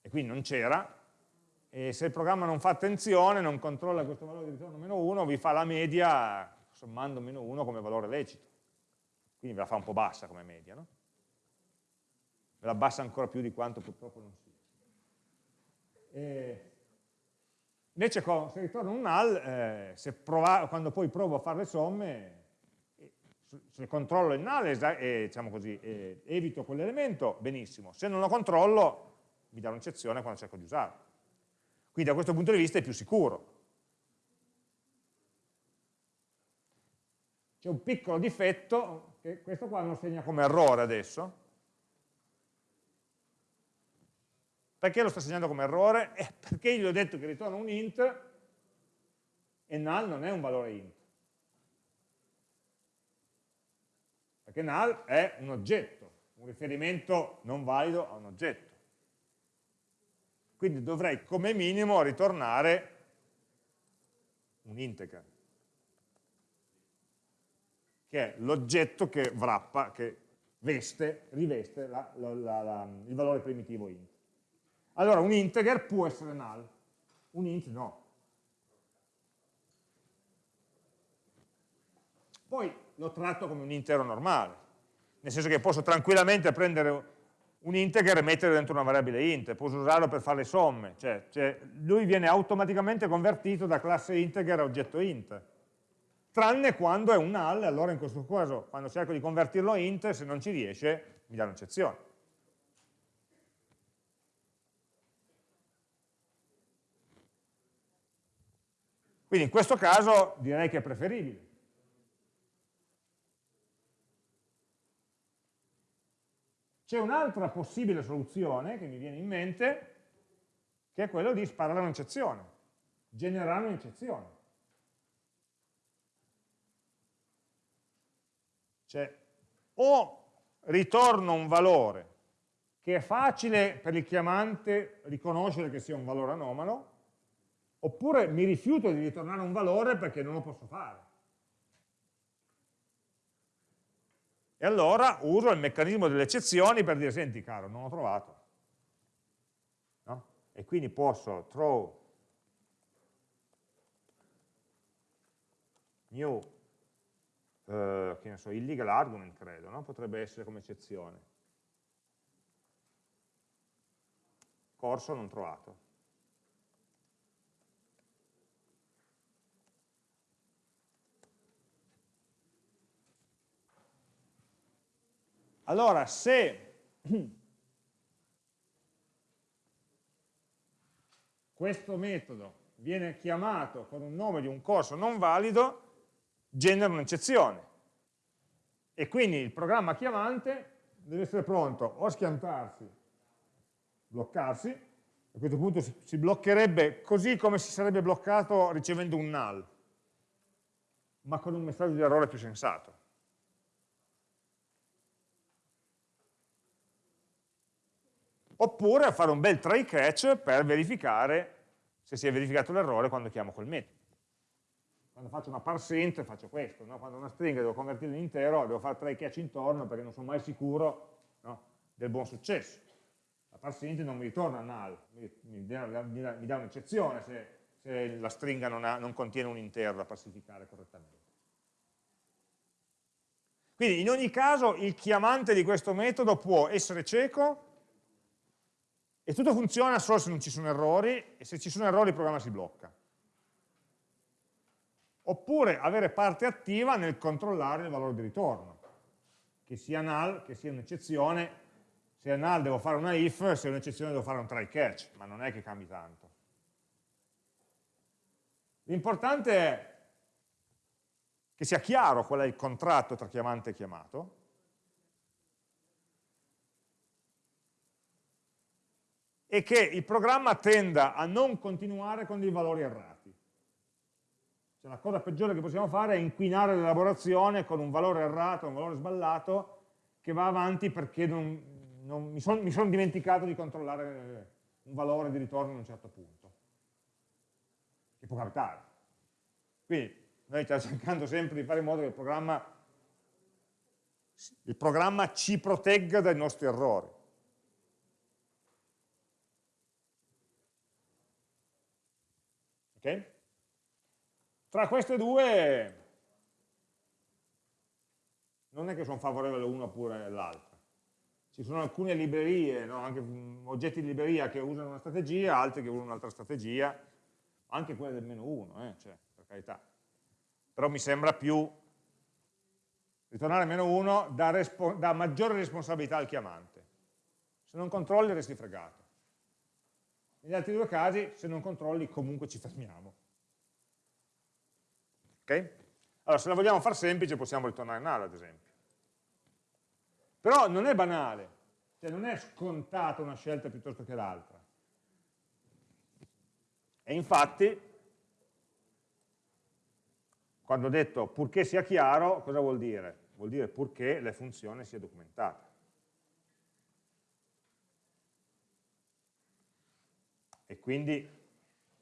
e quindi non c'era, e se il programma non fa attenzione, non controlla questo valore di ritorno meno 1, vi fa la media sommando meno 1 come valore lecito. Quindi ve la fa un po' bassa come media, no? Ve la abbassa ancora più di quanto purtroppo non sia. E Invece se ritorno un null, eh, prova, quando poi provo a fare le somme, se controllo il null e, diciamo così, e evito quell'elemento, benissimo. Se non lo controllo, mi dà un'eccezione quando cerco di usarlo. Quindi da questo punto di vista è più sicuro. C'è un piccolo difetto, che questo qua non segna come errore adesso. Perché lo sta segnando come errore? Eh, perché gli ho detto che ritorna un int e null non è un valore int. Perché null è un oggetto, un riferimento non valido a un oggetto. Quindi dovrei come minimo ritornare un integer, che è l'oggetto che wrappa, che veste, riveste la, la, la, il valore primitivo int. Allora un integer può essere null, un int no. Poi lo tratto come un intero normale, nel senso che posso tranquillamente prendere un integer e metterlo dentro una variabile int, posso usarlo per fare le somme, cioè, cioè lui viene automaticamente convertito da classe integer a oggetto int, tranne quando è un null, allora in questo caso quando cerco di convertirlo a int, se non ci riesce mi dà un'eccezione. Quindi in questo caso direi che è preferibile. C'è un'altra possibile soluzione che mi viene in mente, che è quello di sparare un'eccezione, generare un'eccezione. Cioè, o ritorno un valore che è facile per il chiamante riconoscere che sia un valore anomalo, oppure mi rifiuto di ritornare un valore perché non lo posso fare. E allora uso il meccanismo delle eccezioni per dire, senti caro, non ho trovato. No? E quindi posso throw new, eh, che ne so, illegal argument credo, no? potrebbe essere come eccezione. Corso non trovato. Allora, se questo metodo viene chiamato con un nome di un corso non valido, genera un'eccezione. E quindi il programma chiamante deve essere pronto o a schiantarsi, bloccarsi, a questo punto si, bloccherebbe così come si sarebbe bloccato ricevendo un null, ma con un messaggio di errore più sensato. Oppure a fare un bel try catch per verificare se si è verificato l'errore quando chiamo quel metodo. Quando faccio una parse int faccio questo, no? quando una stringa devo convertirla in intero devo fare try catch intorno perché non sono mai sicuro no? del buon successo. La parse int non mi ritorna null, mi, mi, mi dà un'eccezione se, se, la stringa non, ha, non contiene un intero da pacificare correttamente. Quindi in ogni caso il chiamante di questo metodo può essere cieco e tutto funziona solo se non ci sono errori e se ci sono errori il programma si blocca. Oppure avere parte attiva nel controllare il valore di ritorno, che sia null, che sia un'eccezione, se è null devo fare una if, se è un'eccezione devo fare un try catch, ma non è che cambi tanto. L'importante è che sia chiaro qual è il contratto tra chiamante e chiamato, e che il programma tenda a non continuare con dei valori errati. Cioè, la cosa peggiore che possiamo fare è inquinare l'elaborazione con un valore errato, un valore sballato, che va avanti perché non, non, mi sono son dimenticato di controllare un valore di ritorno a un certo punto. Che può capitare. Quindi noi stiamo cercando sempre di fare in modo che il programma, il programma ci protegga dai nostri errori. Okay? Tra queste due non è che sono favorevole l'una oppure l'altra. Ci sono alcune librerie, no? anche oggetti di libreria che usano una strategia, altri che usano un'altra strategia, anche quelle del meno 1, eh? cioè, per carità. Però mi sembra più ritornare meno 1 dà, dà maggiore responsabilità al chiamante. Se non controlli resti fregato. Negli altri due casi, se non controlli, comunque ci fermiamo. Ok? Allora, se la vogliamo far semplice, possiamo ritornare null, ad esempio. Però non è banale, cioè non è scontata una scelta piuttosto che l'altra. E infatti, quando ho detto purché sia chiaro, cosa vuol dire? Vuol dire purché la funzione sia documentata. E quindi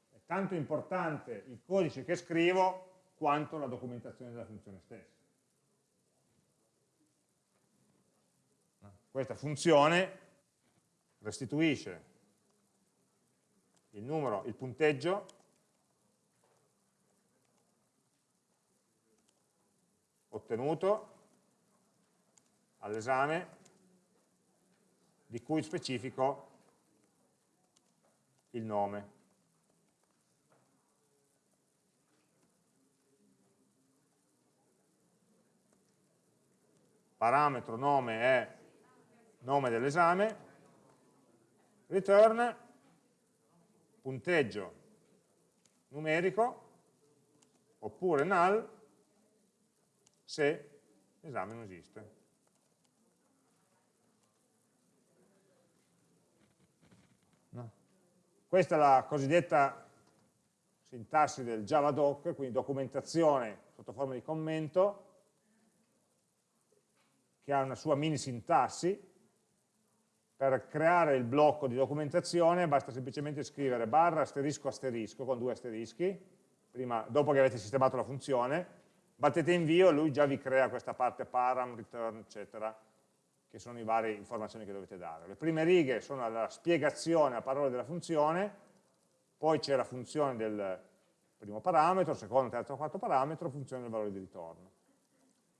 è tanto importante il codice che scrivo quanto la documentazione della funzione stessa. Questa funzione restituisce il numero, il punteggio ottenuto all'esame di cui specifico il nome. Parametro nome è nome dell'esame, return punteggio numerico oppure null se l'esame non esiste. No. Questa è la cosiddetta sintassi del Javadoc, quindi documentazione sotto forma di commento, che ha una sua mini sintassi, per creare il blocco di documentazione basta semplicemente scrivere barra asterisco asterisco con due asterischi, prima, dopo che avete sistemato la funzione, battete invio e lui già vi crea questa parte param, return, eccetera, che sono le varie informazioni che dovete dare. Le prime righe sono la spiegazione a parole della funzione, poi c'è la funzione del primo parametro, secondo, terzo, quarto parametro, funzione del valore di ritorno.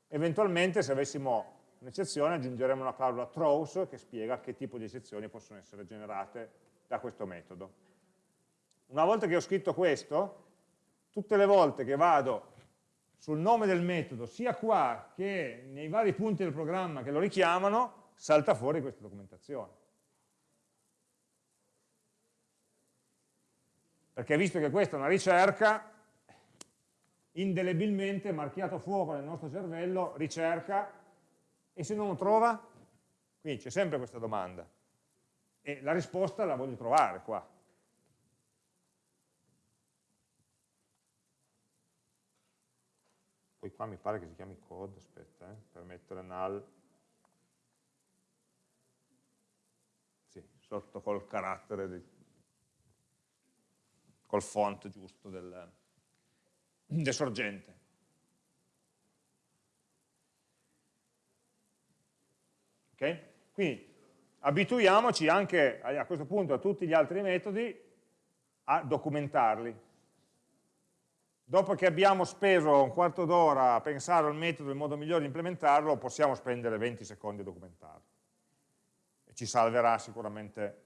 Eventualmente se avessimo un'eccezione aggiungeremo una clausola throws che spiega che tipo di eccezioni possono essere generate da questo metodo. Una volta che ho scritto questo, tutte le volte che vado sul nome del metodo, sia qua che nei vari punti del programma che lo richiamano, salta fuori questa documentazione. Perché visto che questa è una ricerca, indelebilmente marchiato fuoco nel nostro cervello, ricerca, e se non lo trova? Quindi c'è sempre questa domanda. E la risposta la voglio trovare qua. Poi qua mi pare che si chiami code, aspetta, eh, per mettere null. Sì, sotto col carattere, di, col font giusto del, del sorgente. Okay? Quindi abituiamoci anche a questo punto a tutti gli altri metodi a documentarli. Dopo che abbiamo speso un quarto d'ora a pensare al metodo e il modo migliore di implementarlo, possiamo spendere 20 secondi a documentarlo. E ci salverà sicuramente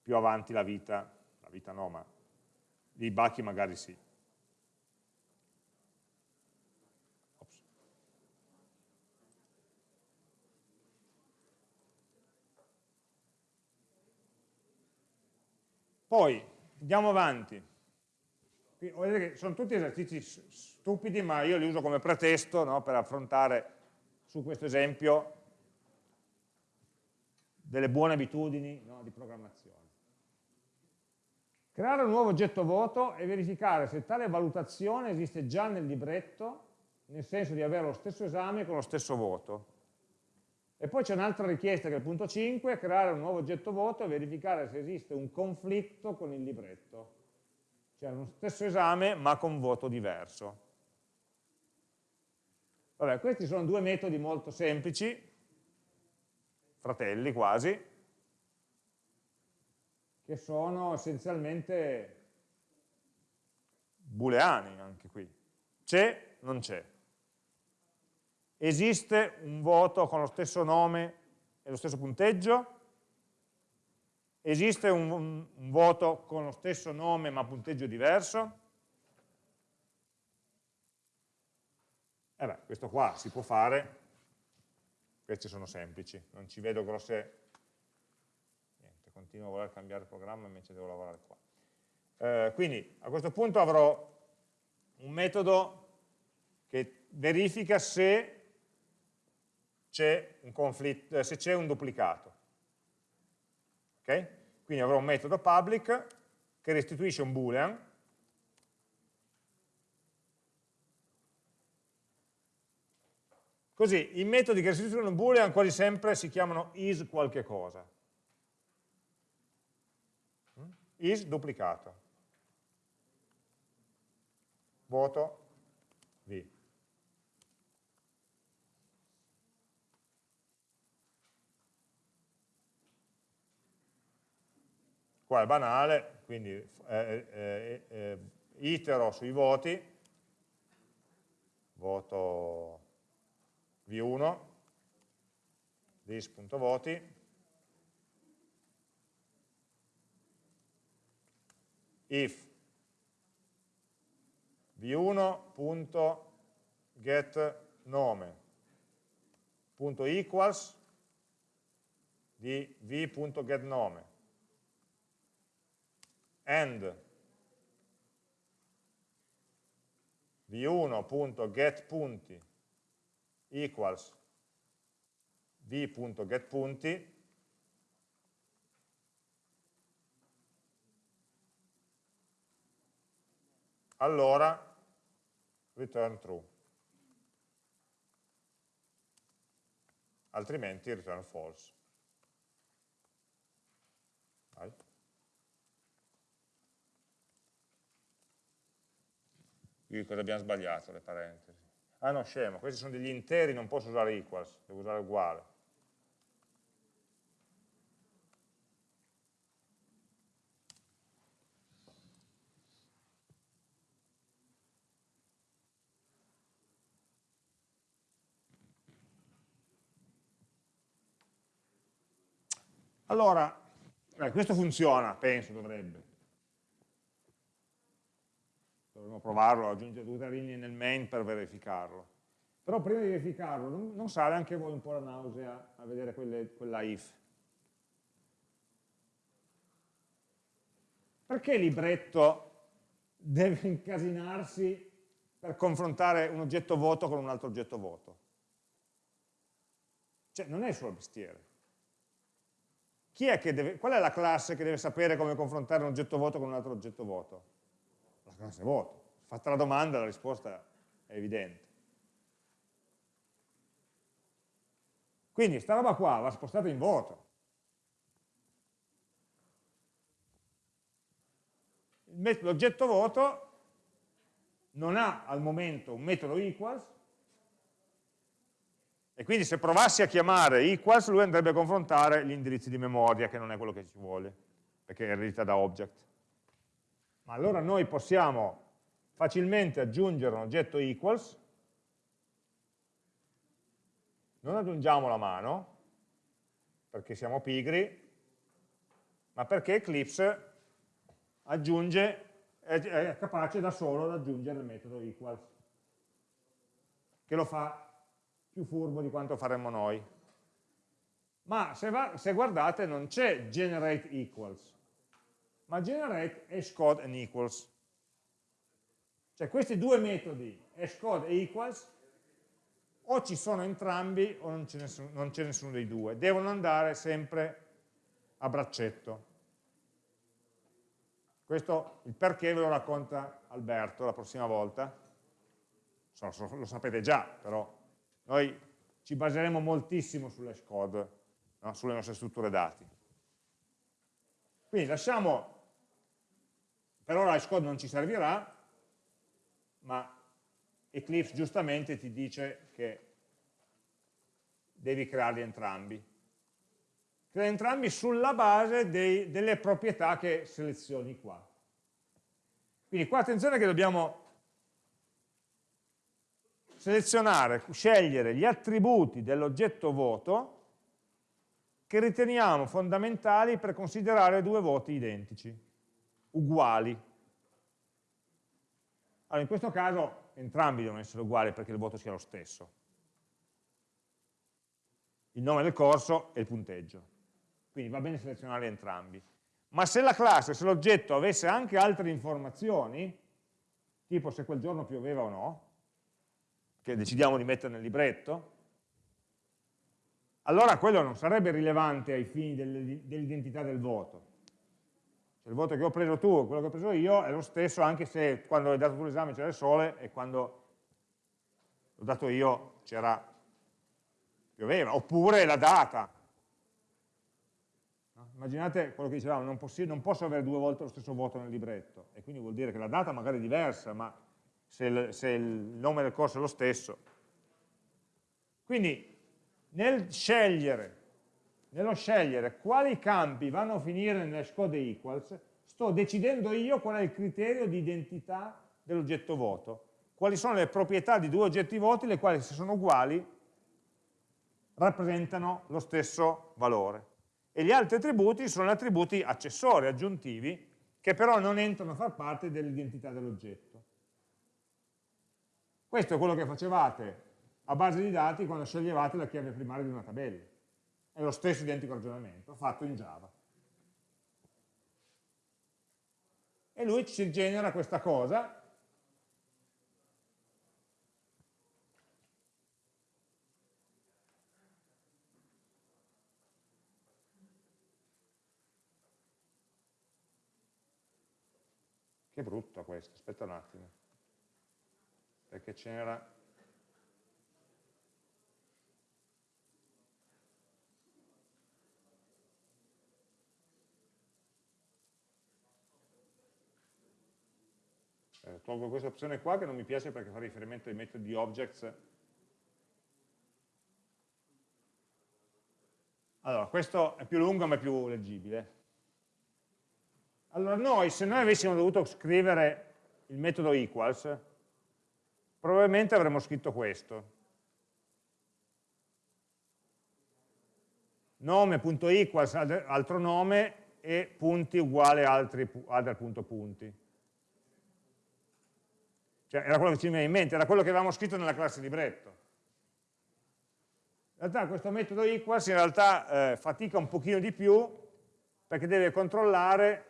più avanti la vita, la vita no, ma i bachi magari sì. Poi, andiamo avanti. sono tutti esercizi stupidi, ma io li uso come pretesto no, per affrontare su questo esempio delle buone abitudini no, di programmazione. Creare un nuovo oggetto voto e verificare se tale valutazione esiste già nel libretto, nel senso di avere lo stesso esame con lo stesso voto. E poi c'è un'altra richiesta che è il punto 5, creare un nuovo oggetto voto e verificare se esiste un conflitto con il libretto. Cioè lo stesso esame ma con voto diverso. Vabbè, questi sono due metodi molto semplici, fratelli quasi, che sono essenzialmente booleani anche qui. C'è, non c'è esiste un voto con lo stesso nome e lo stesso punteggio? Esiste un, un, un voto con lo stesso nome ma punteggio diverso? Eh beh, questo qua si può fare, questi sono semplici, non ci vedo grosse... Niente, continuo a voler cambiare programma invece devo lavorare qua. Eh, quindi a questo punto avrò un metodo che verifica se c'è un, c'è un duplicato. Okay? Quindi avrò un metodo public che restituisce un boolean Così, i metodi che restituiscono un boolean quasi sempre si chiamano is qualche cosa. Mm? Is duplicato. Voto V. Qua è banale, quindi eh, eh, eh, itero sui voti, voto v1 dis.voti if. V1.get nome. Punto equals di v.getNome and v1.getPunti equals v.getPunti allora return true. Altrimenti return false Vai. Qui cosa abbiamo sbagliato le parentesi ah no scemo, questi sono degli interi non posso usare equals, devo usare uguale Allora, eh, questo funziona, penso, dovrebbe. Dovremmo provarlo, aggiungere due linee nel main per verificarlo. Però prima di verificarlo, non, non sale anche voi un po' la nausea a vedere quelle, quella if? Perché libretto deve incasinarsi per confrontare un oggetto voto con un altro oggetto voto? Cioè, non è il suo mestiere. È deve, qual è la classe che deve sapere come confrontare un oggetto voto con un altro oggetto voto? La classe. Fatta la domanda la risposta è evidente. Quindi sta roba qua va spostata in voto. L'oggetto voto non ha al momento un metodo equals e quindi se provassi a chiamare equals, lui andrebbe a confrontare gli indirizzi di memoria, che non è quello che ci vuole, perché è eredita da object. Ma allora noi possiamo facilmente aggiungere un oggetto equals, non aggiungiamo la mano, perché siamo pigri, ma perché Eclipse aggiunge, è capace da solo di aggiungere il metodo equals, che lo fa più furbo di quanto faremmo noi. Ma se, va, se guardate non c'è generate equals, ma generate hashcode and equals. Cioè questi due metodi, hashcode e equals, o ci sono entrambi o non c'è nessuno, dei due. Devono andare sempre a braccetto. Questo, il perché ve lo racconta Alberto la prossima volta. lo sapete già, però noi ci baseremo moltissimo sull'hashcode, no? sulle nostre strutture dati. Quindi lasciamo, per ora l'hashcode non ci servirà, ma Eclipse giustamente ti dice che devi crearli entrambi. Crea entrambi sulla base dei, delle proprietà che selezioni qua. Quindi qua attenzione che dobbiamo selezionare, scegliere gli attributi dell'oggetto voto che riteniamo fondamentali per considerare due voti identici, uguali. Allora, in questo caso entrambi devono essere uguali perché il voto sia lo stesso. Il nome del corso e il punteggio. Quindi va bene selezionare entrambi. Ma se la classe, se l'oggetto avesse anche altre informazioni, tipo se quel giorno pioveva o no, che decidiamo di mettere nel libretto, allora quello non sarebbe rilevante ai fini dell'identità del voto. Cioè, il voto che ho preso tu e quello che ho preso io è lo stesso anche se quando hai dato tu l'esame c'era il sole e quando l'ho dato io c'era pioveva, oppure la data. Immaginate quello che dicevamo, non, non, posso avere due volte lo stesso voto nel libretto, e quindi vuol dire che la data magari è diversa, ma se il, se il nome del corso è lo stesso. Quindi nel scegliere, nello scegliere quali campi vanno a finire nell'hash code equals, sto decidendo io qual è il criterio di identità dell'oggetto voto, quali sono le proprietà di due oggetti voti, le quali se sono uguali rappresentano lo stesso valore. E gli altri attributi sono attributi accessori, aggiuntivi, che però non entrano a far parte dell'identità dell'oggetto. Questo è quello che facevate a base di dati quando sceglievate la chiave primaria di una tabella. È lo stesso identico ragionamento, fatto in Java. E lui ci genera questa cosa, Che brutto questo, aspetta un attimo, perché c'era eh, tolgo questa opzione qua che non mi piace perché fa riferimento ai metodi objects. Allora, questo è più lungo ma è più leggibile. Allora noi, se noi avessimo dovuto scrivere il metodo equals, probabilmente avremmo scritto questo. nome.equals altro nome e punti uguale altri, punti. Cioè, era quello che ci veniva in mente, era quello che avevamo scritto nella classe libretto. In realtà questo metodo equals in realtà eh, fatica un pochino di più perché deve controllare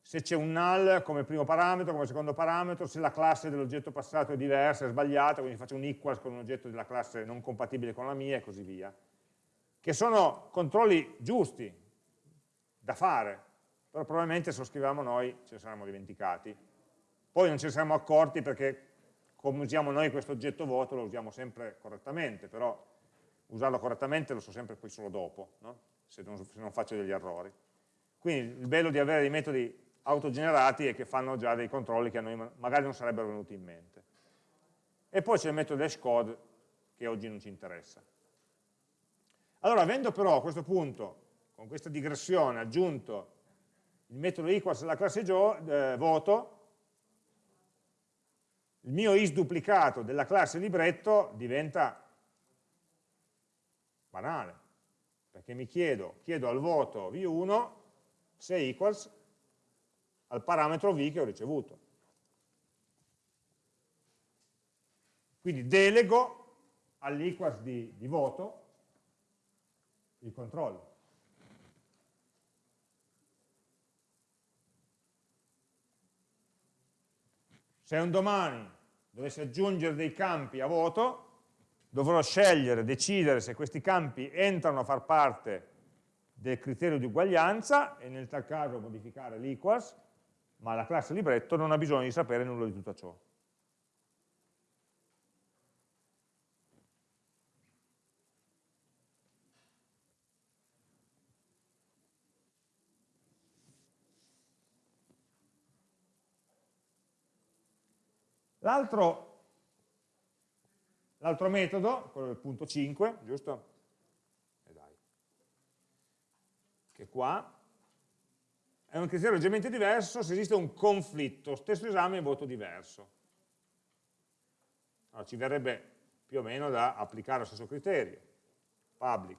se c'è un null come primo parametro, come secondo parametro, se la classe dell'oggetto passato è diversa, è sbagliata, quindi faccio un equals con un oggetto della classe non compatibile con la mia e così via. Che sono controlli giusti da fare, però probabilmente se lo scriviamo noi ce ne saremmo dimenticati poi non ne siamo accorti perché come usiamo noi questo oggetto vuoto lo usiamo sempre correttamente, però usarlo correttamente lo so sempre poi solo dopo, no? se, non, se non faccio degli errori. Quindi il bello di avere dei metodi autogenerati è che fanno già dei controlli che a noi magari non sarebbero venuti in mente. E poi c'è il metodo hashcode che oggi non ci interessa. Allora, avendo però a questo punto, con questa digressione, aggiunto il metodo equals alla classe eh, voto, il mio is duplicato della classe libretto diventa banale, perché mi chiedo, chiedo al voto v1 se equals al parametro v che ho ricevuto. Quindi delego all'equals di, di voto il controllo. Se un domani dovessi aggiungere dei campi a voto, dovrò scegliere, decidere se questi campi entrano a far parte del criterio di uguaglianza e nel tal caso modificare l'equals, ma la classe libretto non ha bisogno di sapere nulla di tutto ciò. L'altro metodo, quello del punto 5, giusto? E dai. Che qua è un criterio leggermente diverso se esiste un conflitto, stesso esame e voto diverso. Allora, ci verrebbe più o meno da applicare lo stesso criterio. Public,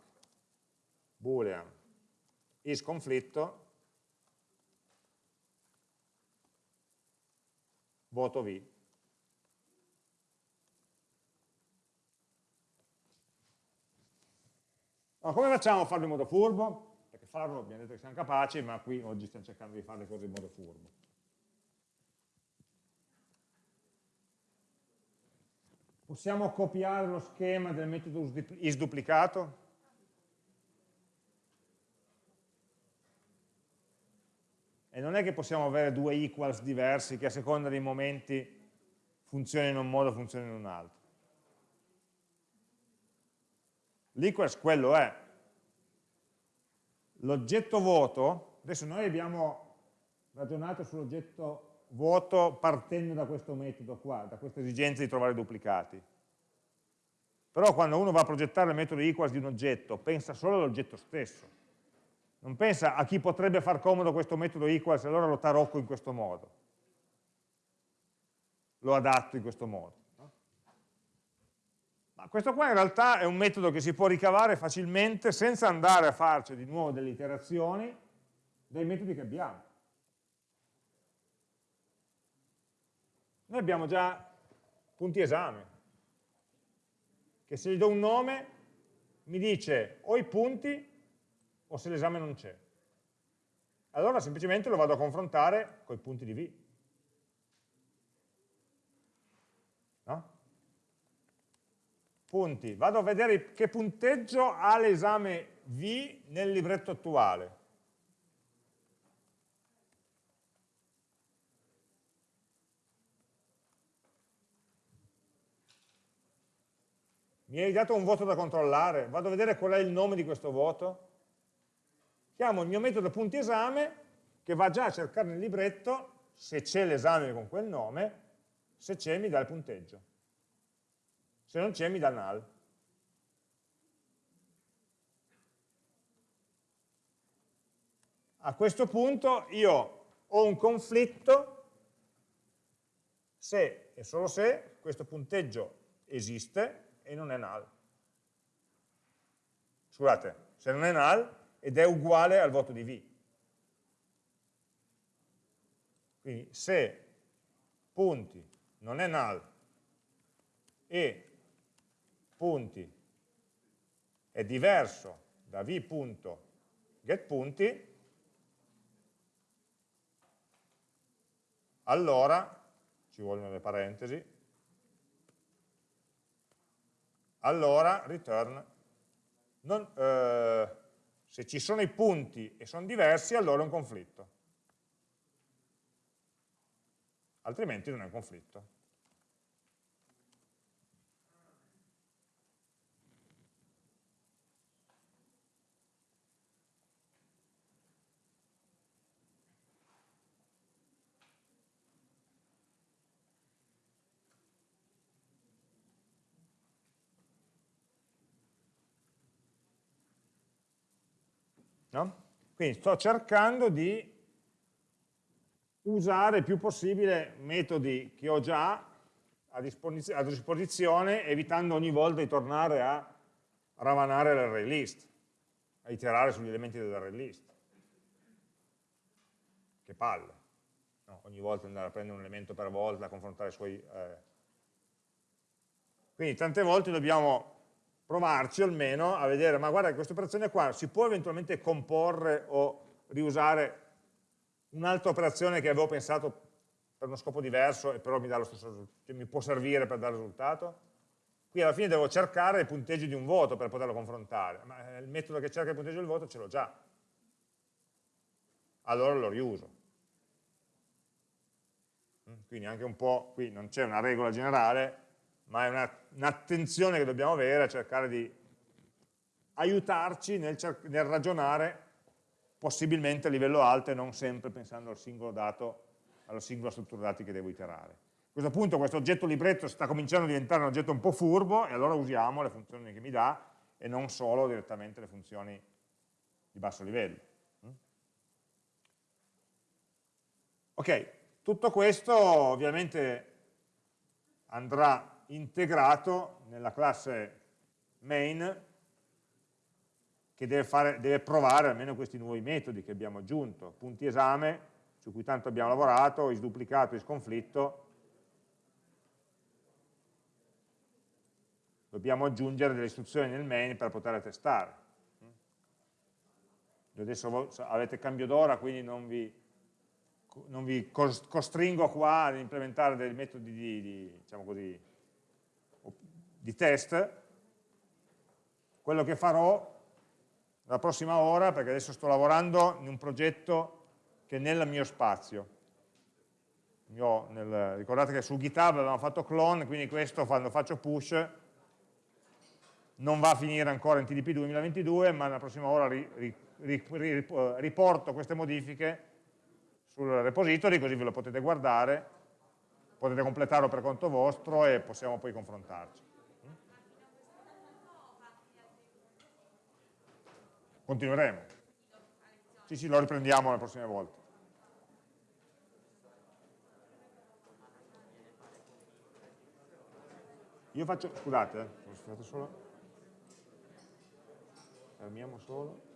boolean, is conflitto, voto V. Allora, come facciamo a farlo in modo furbo? Perché farlo abbiamo detto che siamo capaci, ma qui oggi stiamo cercando di fare le cose in modo furbo. Possiamo copiare lo schema del metodo isDuplicato? E non è che possiamo avere due equals diversi che a seconda dei momenti funzionano in un modo o funzionano in un altro. L'equals quello è. L'oggetto vuoto, adesso noi abbiamo ragionato sull'oggetto vuoto partendo da questo metodo qua, da questa esigenza di trovare duplicati. Però quando uno va a progettare il metodo equals di un oggetto, pensa solo all'oggetto stesso non pensa a chi potrebbe far comodo questo metodo equals, allora lo tarocco in questo modo. Lo adatto in questo modo. Ma questo qua in realtà è un metodo che si può ricavare facilmente senza andare a farci di nuovo delle iterazioni dai metodi che abbiamo. Noi abbiamo già punti esame, che se gli do un nome mi dice o i punti o se l'esame non c'è. Allora semplicemente lo vado a confrontare con i punti di V. Punti. Vado a vedere che punteggio ha l'esame V nel libretto attuale. Mi hai dato un voto da controllare, vado a vedere qual è il nome di questo voto chiamo il mio metodo punti esame che va già a cercare nel libretto se c'è l'esame con quel nome, se c'è mi dà il punteggio, se non c'è mi dà null. A questo punto io ho un conflitto se e solo se questo punteggio esiste e non è null. Scusate, se non è null ed è uguale al voto di V. Quindi se punti non è null e punti è diverso da v.getPunti, allora, ci vogliono le parentesi, allora return non, eh, se ci sono i punti e sono diversi, allora è un conflitto. Altrimenti non è un conflitto. No? Quindi sto cercando di usare il più possibile metodi che ho già a, disposizione, a disposizione evitando ogni volta di tornare a ravanare l'array list, a iterare sugli elementi dell'array list. Che palle. No, ogni volta andare a prendere un elemento per volta, a confrontare i suoi... Eh. Quindi tante volte dobbiamo provarci almeno a vedere, ma guarda questa operazione qua si può eventualmente comporre o riusare un'altra operazione che avevo pensato per uno scopo diverso e però mi, stesso, cioè mi può servire per dare risultato? Qui alla fine devo cercare il punteggio di un voto per poterlo confrontare, ma il metodo che cerca il punteggio del voto ce l'ho già. Allora lo riuso. Quindi anche un po', qui non c'è una regola generale, ma è un'attenzione che dobbiamo avere a cercare di aiutarci nel, nel, ragionare possibilmente a livello alto e non sempre pensando al singolo dato, alla singola struttura dati che devo iterare. A questo punto questo oggetto libretto sta cominciando a diventare un oggetto un po' furbo e allora usiamo le funzioni che mi dà e non solo direttamente le funzioni di basso livello. Mm? Ok, tutto questo ovviamente andrà integrato nella classe main che deve, fare, deve, provare almeno questi nuovi metodi che abbiamo aggiunto, punti esame, su cui tanto abbiamo lavorato, isduplicato, isconflitto, dobbiamo aggiungere delle istruzioni nel main per poter testare. Adesso avete cambio d'ora, quindi non vi, non vi, costringo qua ad implementare dei metodi di, di diciamo così, di test. Quello che farò la prossima ora, perché adesso sto lavorando in un progetto che è nel mio spazio. Io nel, ricordate che su GitHub avevamo fatto clone, quindi questo quando faccio push non va a finire ancora in TDP 2022, ma la prossima ora ri, ri, ri, riporto queste modifiche sul repository, così ve lo potete guardare, potete completarlo per conto vostro e possiamo poi confrontarci. Continueremo. Sì, sì, lo riprendiamo le prossime volte. Io faccio, scusate, eh, fermiamo solo.